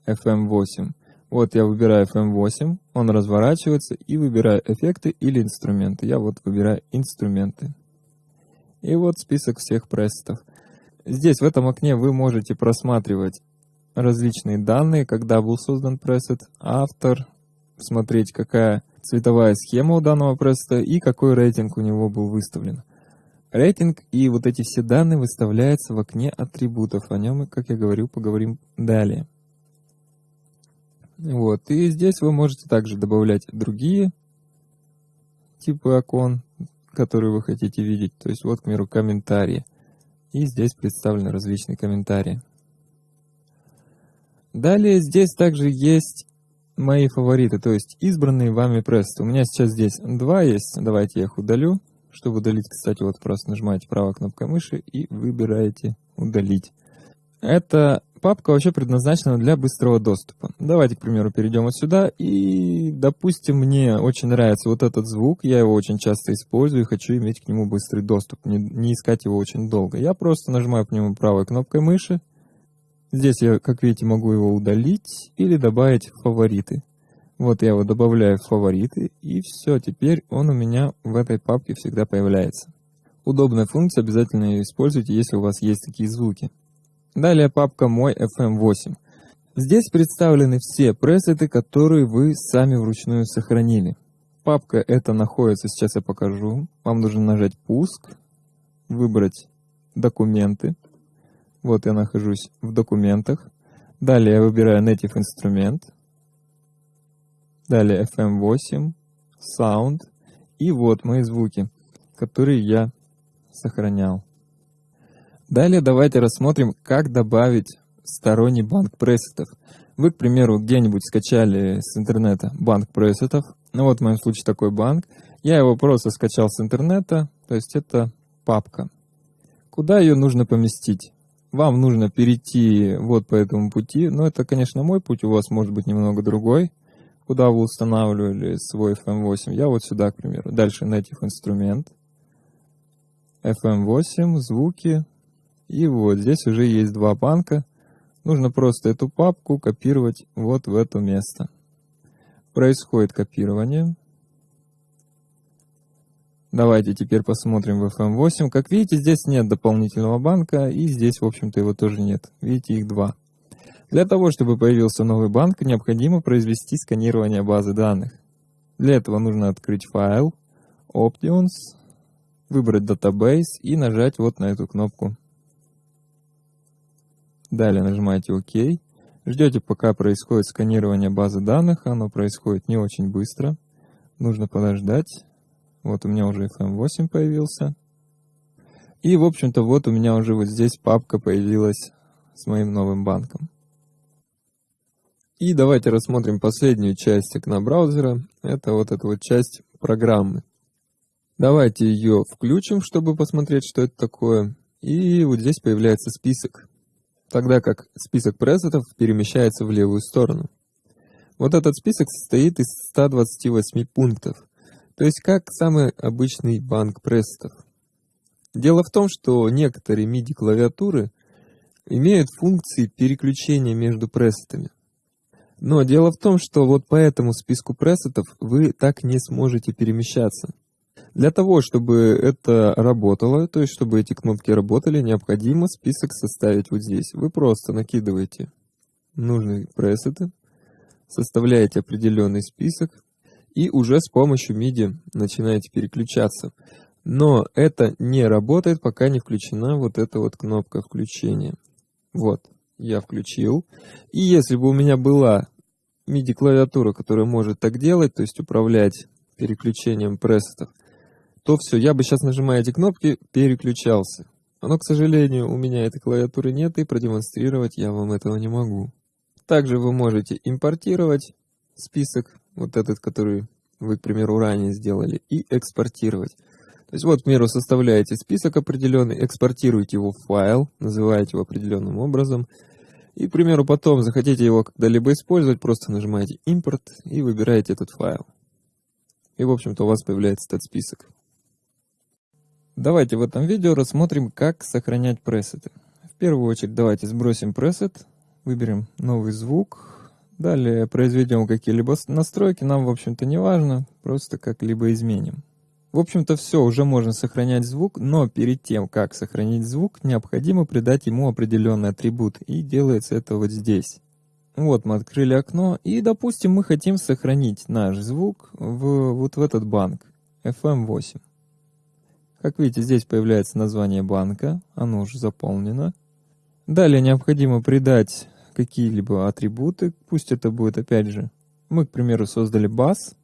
FM8. Вот я выбираю FM8, он разворачивается и выбираю эффекты или инструменты. Я вот выбираю инструменты. И вот список всех пресетов. Здесь в этом окне вы можете просматривать различные данные, когда был создан пресет, автор, смотреть какая цветовая схема у данного пресета и какой рейтинг у него был выставлен. Рейтинг и вот эти все данные выставляются в окне атрибутов. О нем как я говорил, поговорим далее. Вот. И здесь вы можете также добавлять другие типы окон, которые вы хотите видеть. То есть вот, к примеру, комментарии. И здесь представлены различные комментарии. Далее здесь также есть мои фавориты, то есть избранные вами прессы. У меня сейчас здесь два есть. Давайте я их удалю. Чтобы удалить, кстати, вот просто нажимаете правой кнопкой мыши и выбираете «Удалить». Это папка вообще предназначена для быстрого доступа. Давайте, к примеру, перейдем вот сюда. И, допустим, мне очень нравится вот этот звук. Я его очень часто использую и хочу иметь к нему быстрый доступ. Не, не искать его очень долго. Я просто нажимаю по нему правой кнопкой мыши. Здесь я, как видите, могу его удалить или добавить в фавориты. Вот я его добавляю в фавориты, и все, теперь он у меня в этой папке всегда появляется. Удобная функция, обязательно ее используйте, если у вас есть такие звуки. Далее папка «Мой FM8». Здесь представлены все пресеты, которые вы сами вручную сохранили. Папка эта находится, сейчас я покажу. Вам нужно нажать «Пуск», выбрать «Документы». Вот я нахожусь в документах. Далее я выбираю Native инструмент. Далее FM8, Sound. И вот мои звуки, которые я сохранял. Далее давайте рассмотрим, как добавить сторонний банк пресетов. Вы, к примеру, где-нибудь скачали с интернета банк пресетов. Ну вот в моем случае такой банк. Я его просто скачал с интернета, то есть это папка. Куда ее нужно поместить? Вам нужно перейти вот по этому пути. Но это, конечно, мой путь, у вас может быть немного другой. Куда вы устанавливали свой FM8? Я вот сюда, к примеру. Дальше Native инструмент. FM8, звуки. И вот здесь уже есть два банка. Нужно просто эту папку копировать вот в это место. Происходит копирование. Давайте теперь посмотрим в FM8. Как видите, здесь нет дополнительного банка, и здесь, в общем-то, его тоже нет. Видите, их два. Для того, чтобы появился новый банк, необходимо произвести сканирование базы данных. Для этого нужно открыть файл, Options, выбрать Database и нажать вот на эту кнопку. Далее нажимаете ОК. Ждете, пока происходит сканирование базы данных. Оно происходит не очень быстро. Нужно подождать. Вот у меня уже FM8 появился. И, в общем-то, вот у меня уже вот здесь папка появилась с моим новым банком. И давайте рассмотрим последнюю часть окна браузера. Это вот эта вот часть программы. Давайте ее включим, чтобы посмотреть, что это такое. И вот здесь появляется список, тогда как список пресетов перемещается в левую сторону. Вот этот список состоит из 128 пунктов, то есть как самый обычный банк пресетов. Дело в том, что некоторые MIDI-клавиатуры имеют функции переключения между пресетами. Но дело в том, что вот по этому списку пресетов вы так не сможете перемещаться. Для того, чтобы это работало, то есть чтобы эти кнопки работали, необходимо список составить вот здесь. Вы просто накидываете нужные пресеты, составляете определенный список и уже с помощью MIDI начинаете переключаться. Но это не работает, пока не включена вот эта вот кнопка включения. Вот, я включил. И если бы у меня была MIDI-клавиатура, которая может так делать, то есть управлять переключением пресетов, то все, я бы сейчас, нажимая эти кнопки, переключался. Но, к сожалению, у меня этой клавиатуры нет, и продемонстрировать я вам этого не могу. Также вы можете импортировать список, вот этот, который вы, к примеру, ранее сделали, и экспортировать. То есть вот, к примеру, составляете список определенный, экспортируете его в файл, называете его определенным образом, и, к примеру, потом захотите его когда-либо использовать, просто нажимаете «Импорт» и выбираете этот файл. И, в общем-то, у вас появляется этот список. Давайте в этом видео рассмотрим, как сохранять пресеты. В первую очередь давайте сбросим пресет, выберем новый звук, далее произведем какие-либо настройки, нам в общем-то не важно, просто как-либо изменим. В общем-то все, уже можно сохранять звук, но перед тем, как сохранить звук, необходимо придать ему определенный атрибут, и делается это вот здесь. Вот мы открыли окно, и допустим мы хотим сохранить наш звук в, вот в этот банк, FM8. Как видите, здесь появляется название банка, оно уже заполнено. Далее необходимо придать какие-либо атрибуты, пусть это будет опять же, мы, к примеру, создали бас,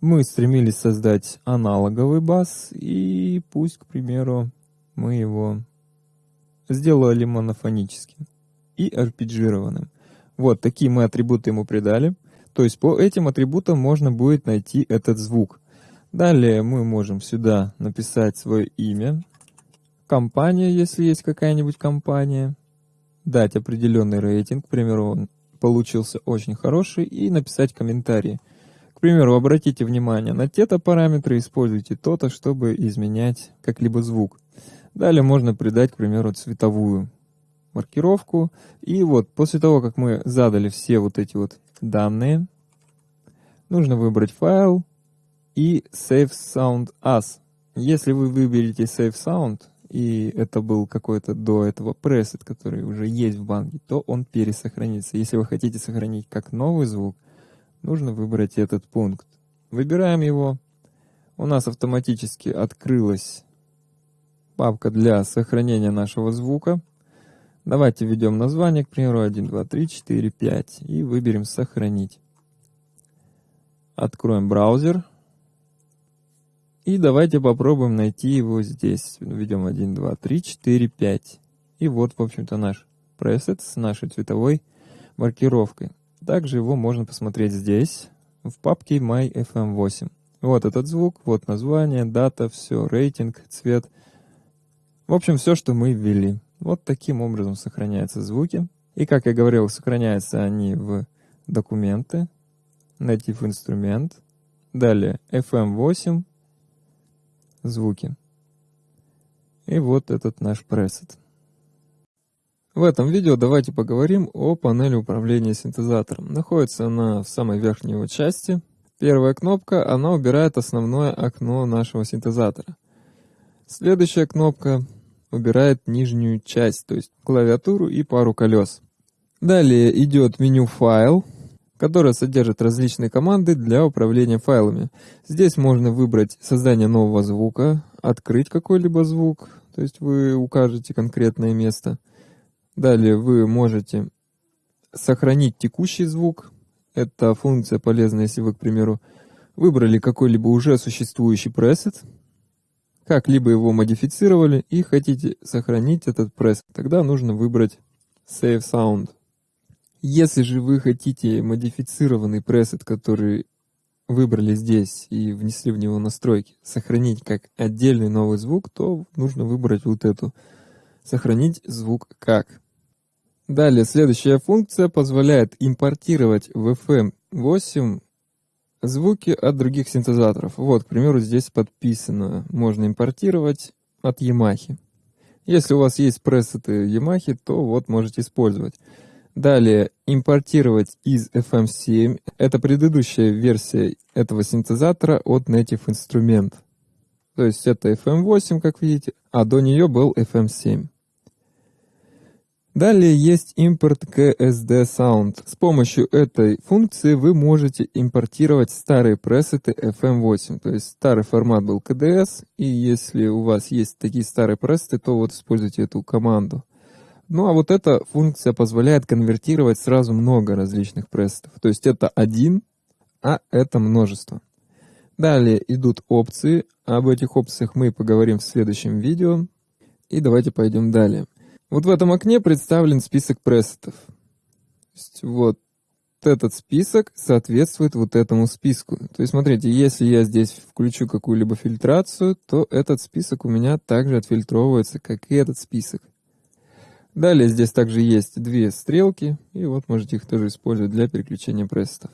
мы стремились создать аналоговый бас, и пусть, к примеру, мы его сделали монофоническим и арпеджированным. Вот такие мы атрибуты ему придали. То есть по этим атрибутам можно будет найти этот звук. Далее мы можем сюда написать свое имя, компания, если есть какая-нибудь компания, дать определенный рейтинг, к примеру, он получился очень хороший, и написать комментарий. К примеру, обратите внимание на те-то параметры, используйте то-то, чтобы изменять как-либо звук. Далее можно придать, к примеру, цветовую маркировку. И вот после того, как мы задали все вот эти вот данные, нужно выбрать файл и Save Sound As. Если вы выберете Save Sound, и это был какой-то до этого пресет, который уже есть в банке, то он пересохранится. Если вы хотите сохранить как новый звук, нужно выбрать этот пункт. Выбираем его. У нас автоматически открылась папка для сохранения нашего звука. Давайте введем название, к примеру, 1, 2, 3, 4, 5 и выберем «Сохранить». Откроем браузер. И давайте попробуем найти его здесь. Введем 1, 2, 3, 4, 5. И вот, в общем-то, наш пресет с нашей цветовой маркировкой. Также его можно посмотреть здесь, в папке MyFM8. Вот этот звук, вот название, дата, все, рейтинг, цвет. В общем, все, что мы ввели. Вот таким образом сохраняются звуки. И, как я говорил, сохраняются они в документы, Native инструмент, далее FM8, звуки. И вот этот наш пресет. В этом видео давайте поговорим о панели управления синтезатором. Находится она в самой верхней его части. Первая кнопка, она убирает основное окно нашего синтезатора. Следующая кнопка убирает нижнюю часть, то есть клавиатуру и пару колес. Далее идет меню «Файл», которое содержит различные команды для управления файлами. Здесь можно выбрать создание нового звука, открыть какой-либо звук, то есть вы укажете конкретное место. Далее вы можете сохранить текущий звук. Это функция полезна, если вы, к примеру, выбрали какой-либо уже существующий пресет, как-либо его модифицировали и хотите сохранить этот пресет, тогда нужно выбрать Save Sound. Если же вы хотите модифицированный пресет, который выбрали здесь и внесли в него настройки, сохранить как отдельный новый звук, то нужно выбрать вот эту «Сохранить звук как». Далее, следующая функция позволяет импортировать в FM8 звуки от других синтезаторов. Вот, к примеру, здесь подписано, можно импортировать от Yamaha. Если у вас есть пресеты Yamaha, то вот можете использовать. Далее, импортировать из FM7. Это предыдущая версия этого синтезатора от Native Instrument. То есть это FM8, как видите, а до нее был FM7. Далее есть импорт KSD Sound. С помощью этой функции вы можете импортировать старые пресеты FM8. То есть старый формат был KDS, и если у вас есть такие старые пресеты, то вот используйте эту команду. Ну а вот эта функция позволяет конвертировать сразу много различных пресетов. То есть это один, а это множество. Далее идут опции. Об этих опциях мы поговорим в следующем видео. И давайте пойдем далее. Вот в этом окне представлен список пресетов. вот этот список соответствует вот этому списку. То есть, смотрите, если я здесь включу какую-либо фильтрацию, то этот список у меня также отфильтровывается, как и этот список. Далее здесь также есть две стрелки, и вот можете их тоже использовать для переключения пресетов.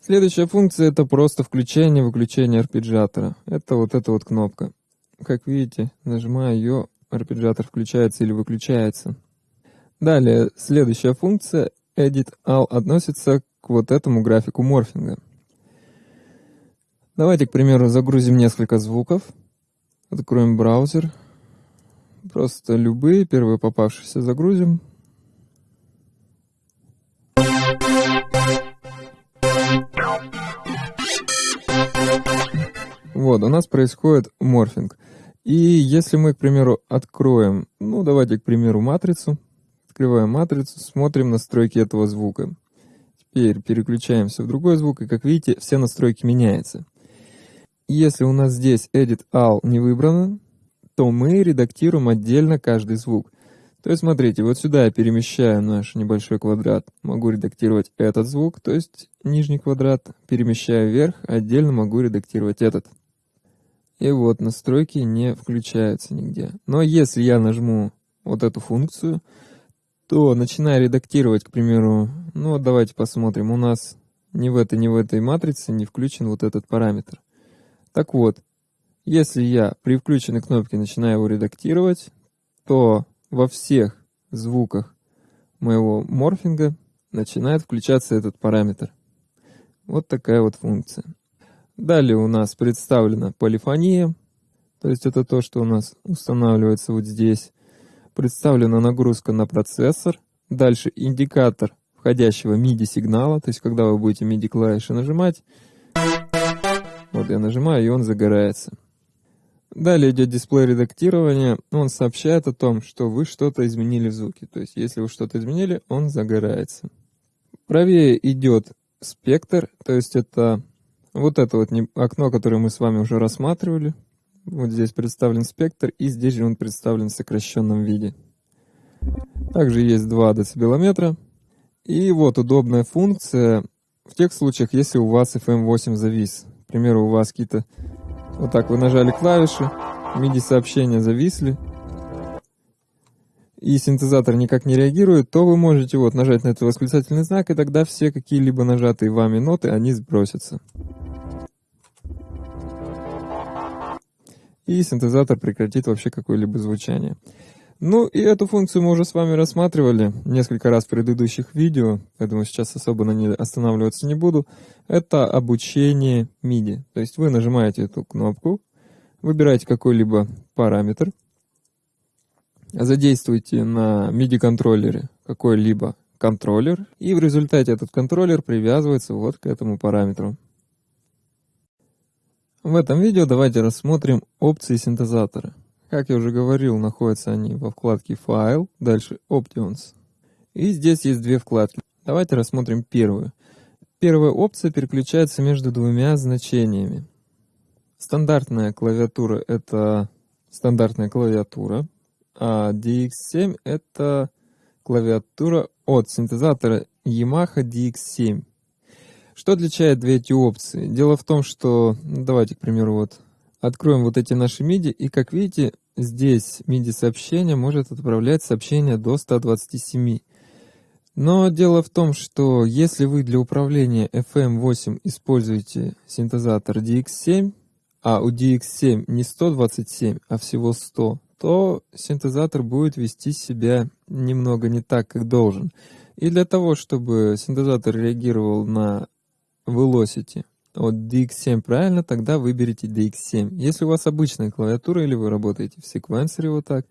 Следующая функция это просто включение-выключение арпеджиатора. Это вот эта вот кнопка. Как видите, нажимая ее, арпеджиатор включается или выключается. Далее, следующая функция Edit All относится к вот этому графику морфинга. Давайте, к примеру, загрузим несколько звуков. Откроем браузер. Просто любые, первые попавшиеся загрузим. Вот, у нас происходит морфинг. И если мы, к примеру, откроем, ну давайте, к примеру, матрицу, открываем матрицу, смотрим настройки этого звука. Теперь переключаемся в другой звук, и как видите, все настройки меняются. Если у нас здесь Edit All не выбрано, то мы редактируем отдельно каждый звук. То есть, смотрите, вот сюда я перемещаю наш небольшой квадрат, могу редактировать этот звук, то есть нижний квадрат, перемещаю вверх, отдельно могу редактировать этот. И вот настройки не включаются нигде. Но если я нажму вот эту функцию, то начинаю редактировать, к примеру, ну вот давайте посмотрим, у нас ни в этой, ни в этой матрице не включен вот этот параметр. Так вот, если я при включенной кнопке начинаю его редактировать, то во всех звуках моего морфинга начинает включаться этот параметр. Вот такая вот функция. Далее у нас представлена полифония, то есть это то, что у нас устанавливается вот здесь. Представлена нагрузка на процессор. Дальше индикатор входящего MIDI сигнала, то есть когда вы будете MIDI клавиши нажимать, вот я нажимаю, и он загорается. Далее идет дисплей редактирования. Он сообщает о том, что вы что-то изменили в звуке. То есть, если вы что-то изменили, он загорается. Правее идет спектр, то есть это вот это вот окно, которое мы с вами уже рассматривали. Вот здесь представлен спектр, и здесь же он представлен в сокращенном виде. Также есть два децибелометра. И вот удобная функция в тех случаях, если у вас FM8 завис. К примеру, у вас какие-то... Вот так вы нажали клавиши, MIDI-сообщения зависли, и синтезатор никак не реагирует, то вы можете вот нажать на этот восклицательный знак, и тогда все какие-либо нажатые вами ноты, они сбросятся. И синтезатор прекратит вообще какое-либо звучание. Ну и эту функцию мы уже с вами рассматривали несколько раз в предыдущих видео, поэтому сейчас особо на ней останавливаться не буду. Это обучение MIDI. То есть вы нажимаете эту кнопку, выбираете какой-либо параметр, задействуйте на MIDI-контроллере какой-либо контроллер, и в результате этот контроллер привязывается вот к этому параметру. В этом видео давайте рассмотрим опции синтезатора. Как я уже говорил, находятся они во вкладке «Файл», дальше «Options». И здесь есть две вкладки. Давайте рассмотрим первую. Первая опция переключается между двумя значениями. Стандартная клавиатура — это стандартная клавиатура, а DX7 — это клавиатура от синтезатора Yamaha DX7. Что отличает две эти опции? Дело в том, что, ну, давайте, к примеру, вот откроем вот эти наши MIDI, и как видите, здесь MIDI сообщение может отправлять сообщение до 127. Но дело в том, что если вы для управления FM8 используете синтезатор DX7, а у DX7 не 127, а всего 100, то синтезатор будет вести себя немного не так, как должен. И для того, чтобы синтезатор реагировал на Velocity от DX7 правильно, тогда выберите DX7. Если у вас обычная клавиатура или вы работаете в секвенсоре вот так,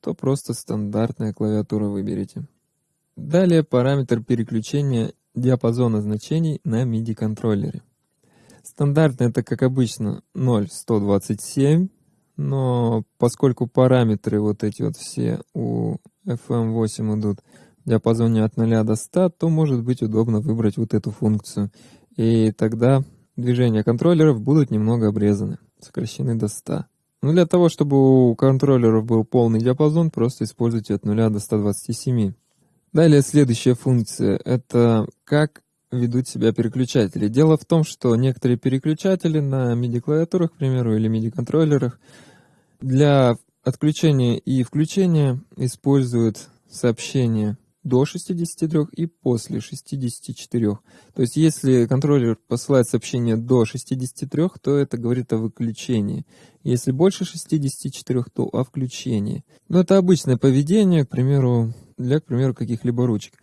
то просто стандартная клавиатура выберите. Далее параметр переключения диапазона значений на MIDI контроллере. Стандартно это, как обычно, 0.127, но поскольку параметры вот эти вот все у FM8 идут в диапазоне от 0 до 100, то может быть удобно выбрать вот эту функцию. И тогда движения контроллеров будут немного обрезаны, сокращены до 100. Но для того, чтобы у контроллеров был полный диапазон, просто используйте от 0 до 127. Далее следующая функция — это как ведут себя переключатели. Дело в том, что некоторые переключатели на MIDI-клавиатурах, к примеру, или MIDI-контроллерах для отключения и включения используют сообщение до 63 и после 64. То есть если контроллер посылает сообщение до 63, то это говорит о выключении. Если больше 64, то о включении. Но это обычное поведение, к примеру, для, к примеру, каких-либо ручек.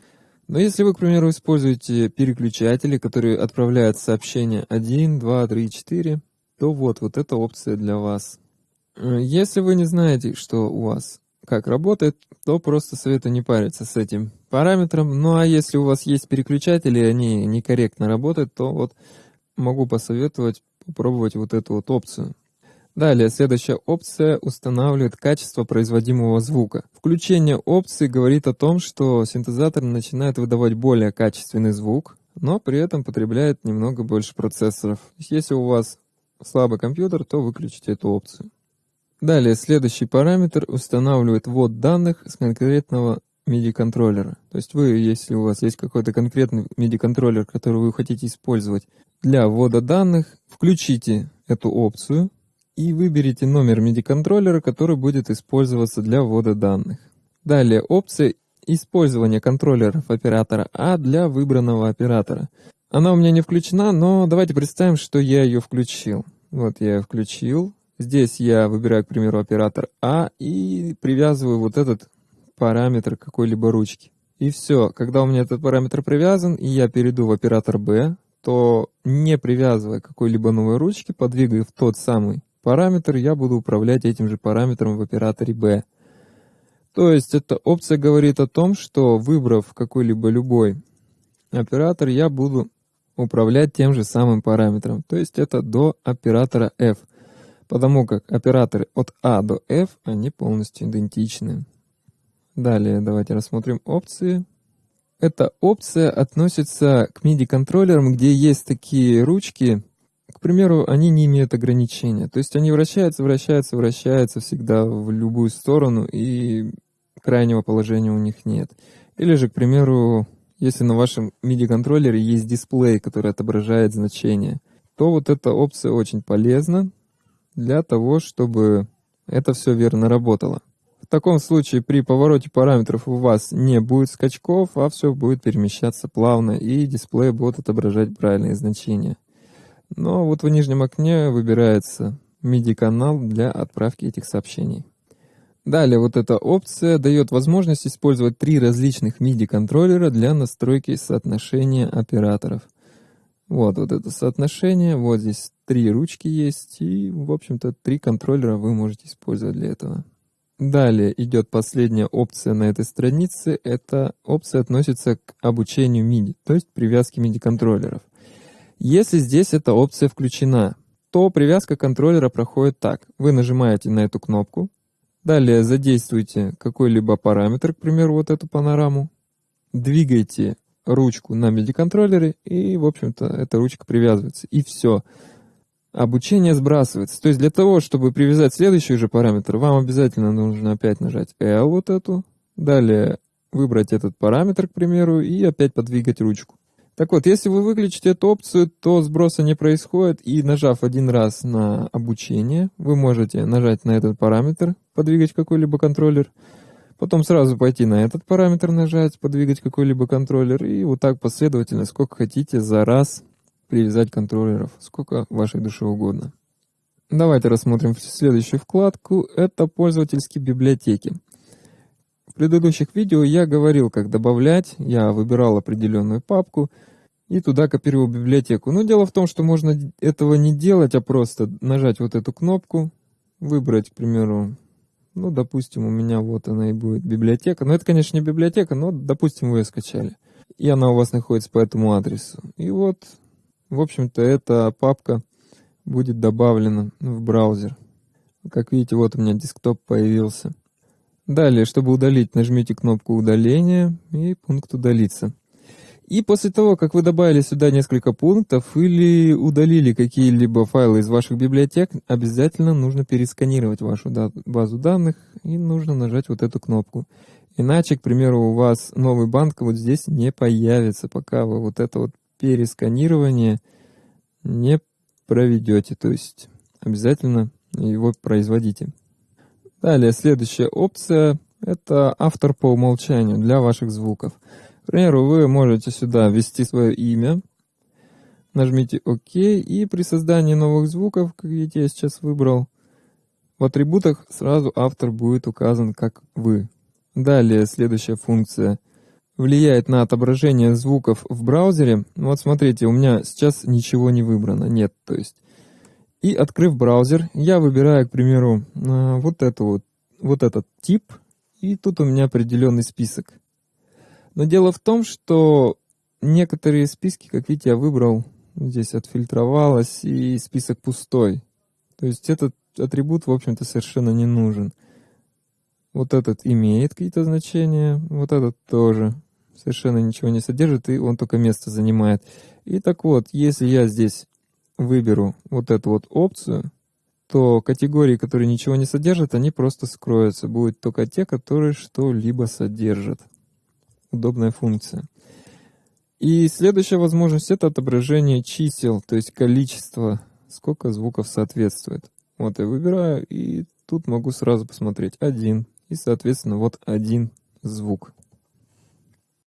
Но если вы, к примеру, используете переключатели, которые отправляют сообщения 1, 2, 3, 4, то вот, вот эта опция для вас. Э, если вы не знаете, что у вас как работает, то просто советую не париться с этим параметром. Ну а если у вас есть переключатели, и они некорректно работают, то вот могу посоветовать попробовать вот эту вот опцию. Далее, следующая опция устанавливает качество производимого звука. Включение опции говорит о том, что синтезатор начинает выдавать более качественный звук, но при этом потребляет немного больше процессоров. Если у вас слабый компьютер, то выключите эту опцию. Далее, следующий параметр устанавливает ввод данных с конкретного MIDI-контроллера. То есть вы, если у вас есть какой-то конкретный MIDI-контроллер, который вы хотите использовать для ввода данных, включите эту опцию, и выберите номер MIDI-контроллера, который будет использоваться для ввода данных. Далее опция использования контроллеров оператора А для выбранного оператора. Она у меня не включена, но давайте представим, что я ее включил. Вот я ее включил. Здесь я выбираю, к примеру, оператор А и привязываю вот этот параметр какой-либо ручки. И все, когда у меня этот параметр привязан, и я перейду в оператор B, что не привязывая какой-либо новой ручки, подвигая в тот самый параметр, я буду управлять этим же параметром в операторе B. То есть эта опция говорит о том, что выбрав какой-либо любой оператор, я буду управлять тем же самым параметром. То есть это до оператора F. Потому как операторы от A до F, они полностью идентичны. Далее давайте рассмотрим опции. Эта опция относится к MIDI-контроллерам, где есть такие ручки, к примеру, они не имеют ограничения. То есть они вращаются, вращаются, вращаются всегда в любую сторону, и крайнего положения у них нет. Или же, к примеру, если на вашем MIDI-контроллере есть дисплей, который отображает значение, то вот эта опция очень полезна для того, чтобы это все верно работало. В таком случае при повороте параметров у вас не будет скачков, а все будет перемещаться плавно, и дисплей будет отображать правильные значения. Но вот в нижнем окне выбирается MIDI-канал для отправки этих сообщений. Далее вот эта опция дает возможность использовать три различных MIDI-контроллера для настройки соотношения операторов. Вот, вот это соотношение, вот здесь три ручки есть, и, в общем-то, три контроллера вы можете использовать для этого. Далее идет последняя опция на этой странице. Эта опция относится к обучению MIDI, то есть привязке MIDI-контроллеров. Если здесь эта опция включена, то привязка контроллера проходит так. Вы нажимаете на эту кнопку, далее задействуйте какой-либо параметр, к примеру, вот эту панораму, двигайте ручку на MIDI-контроллере, и, в общем-то, эта ручка привязывается. И все обучение сбрасывается. То есть для того, чтобы привязать следующий же параметр, вам обязательно нужно опять нажать L вот эту, далее выбрать этот параметр, к примеру, и опять подвигать ручку. Так вот, если вы выключите эту опцию, то сброса не происходит, и нажав один раз на обучение, вы можете нажать на этот параметр, подвигать какой-либо контроллер, потом сразу пойти на этот параметр нажать, подвигать какой-либо контроллер, и вот так последовательно, сколько хотите за раз привязать контроллеров, сколько вашей душе угодно. Давайте рассмотрим следующую вкладку. Это пользовательские библиотеки. В предыдущих видео я говорил, как добавлять. Я выбирал определенную папку и туда копировал библиотеку. Но дело в том, что можно этого не делать, а просто нажать вот эту кнопку, выбрать, к примеру, ну, допустим, у меня вот она и будет библиотека. Но это, конечно, не библиотека, но, допустим, вы ее скачали. И она у вас находится по этому адресу. И вот в общем-то, эта папка будет добавлена в браузер. Как видите, вот у меня десктоп появился. Далее, чтобы удалить, нажмите кнопку удаления и пункт удалиться. И после того, как вы добавили сюда несколько пунктов или удалили какие-либо файлы из ваших библиотек, обязательно нужно пересканировать вашу базу данных и нужно нажать вот эту кнопку. Иначе, к примеру, у вас новый банк вот здесь не появится, пока вы вот это вот пересканирование не проведете, то есть обязательно его производите. Далее, следующая опция – это автор по умолчанию для ваших звуков. К примеру, вы можете сюда ввести свое имя, нажмите ОК, и при создании новых звуков, как видите, я сейчас выбрал, в атрибутах сразу автор будет указан как вы. Далее, следующая функция – влияет на отображение звуков в браузере. Вот смотрите, у меня сейчас ничего не выбрано, нет, то есть. И открыв браузер, я выбираю, к примеру, а, вот, эту вот, вот этот тип, и тут у меня определенный список. Но дело в том, что некоторые списки, как видите, я выбрал, здесь отфильтровалось, и список пустой. То есть этот атрибут, в общем-то, совершенно не нужен. Вот этот имеет какие-то значения, вот этот тоже совершенно ничего не содержит, и он только место занимает. И так вот, если я здесь выберу вот эту вот опцию, то категории, которые ничего не содержат, они просто скроются. Будут только те, которые что-либо содержат. Удобная функция. И следующая возможность это отображение чисел, то есть количество, сколько звуков соответствует. Вот я выбираю, и тут могу сразу посмотреть один. И, соответственно, вот один звук.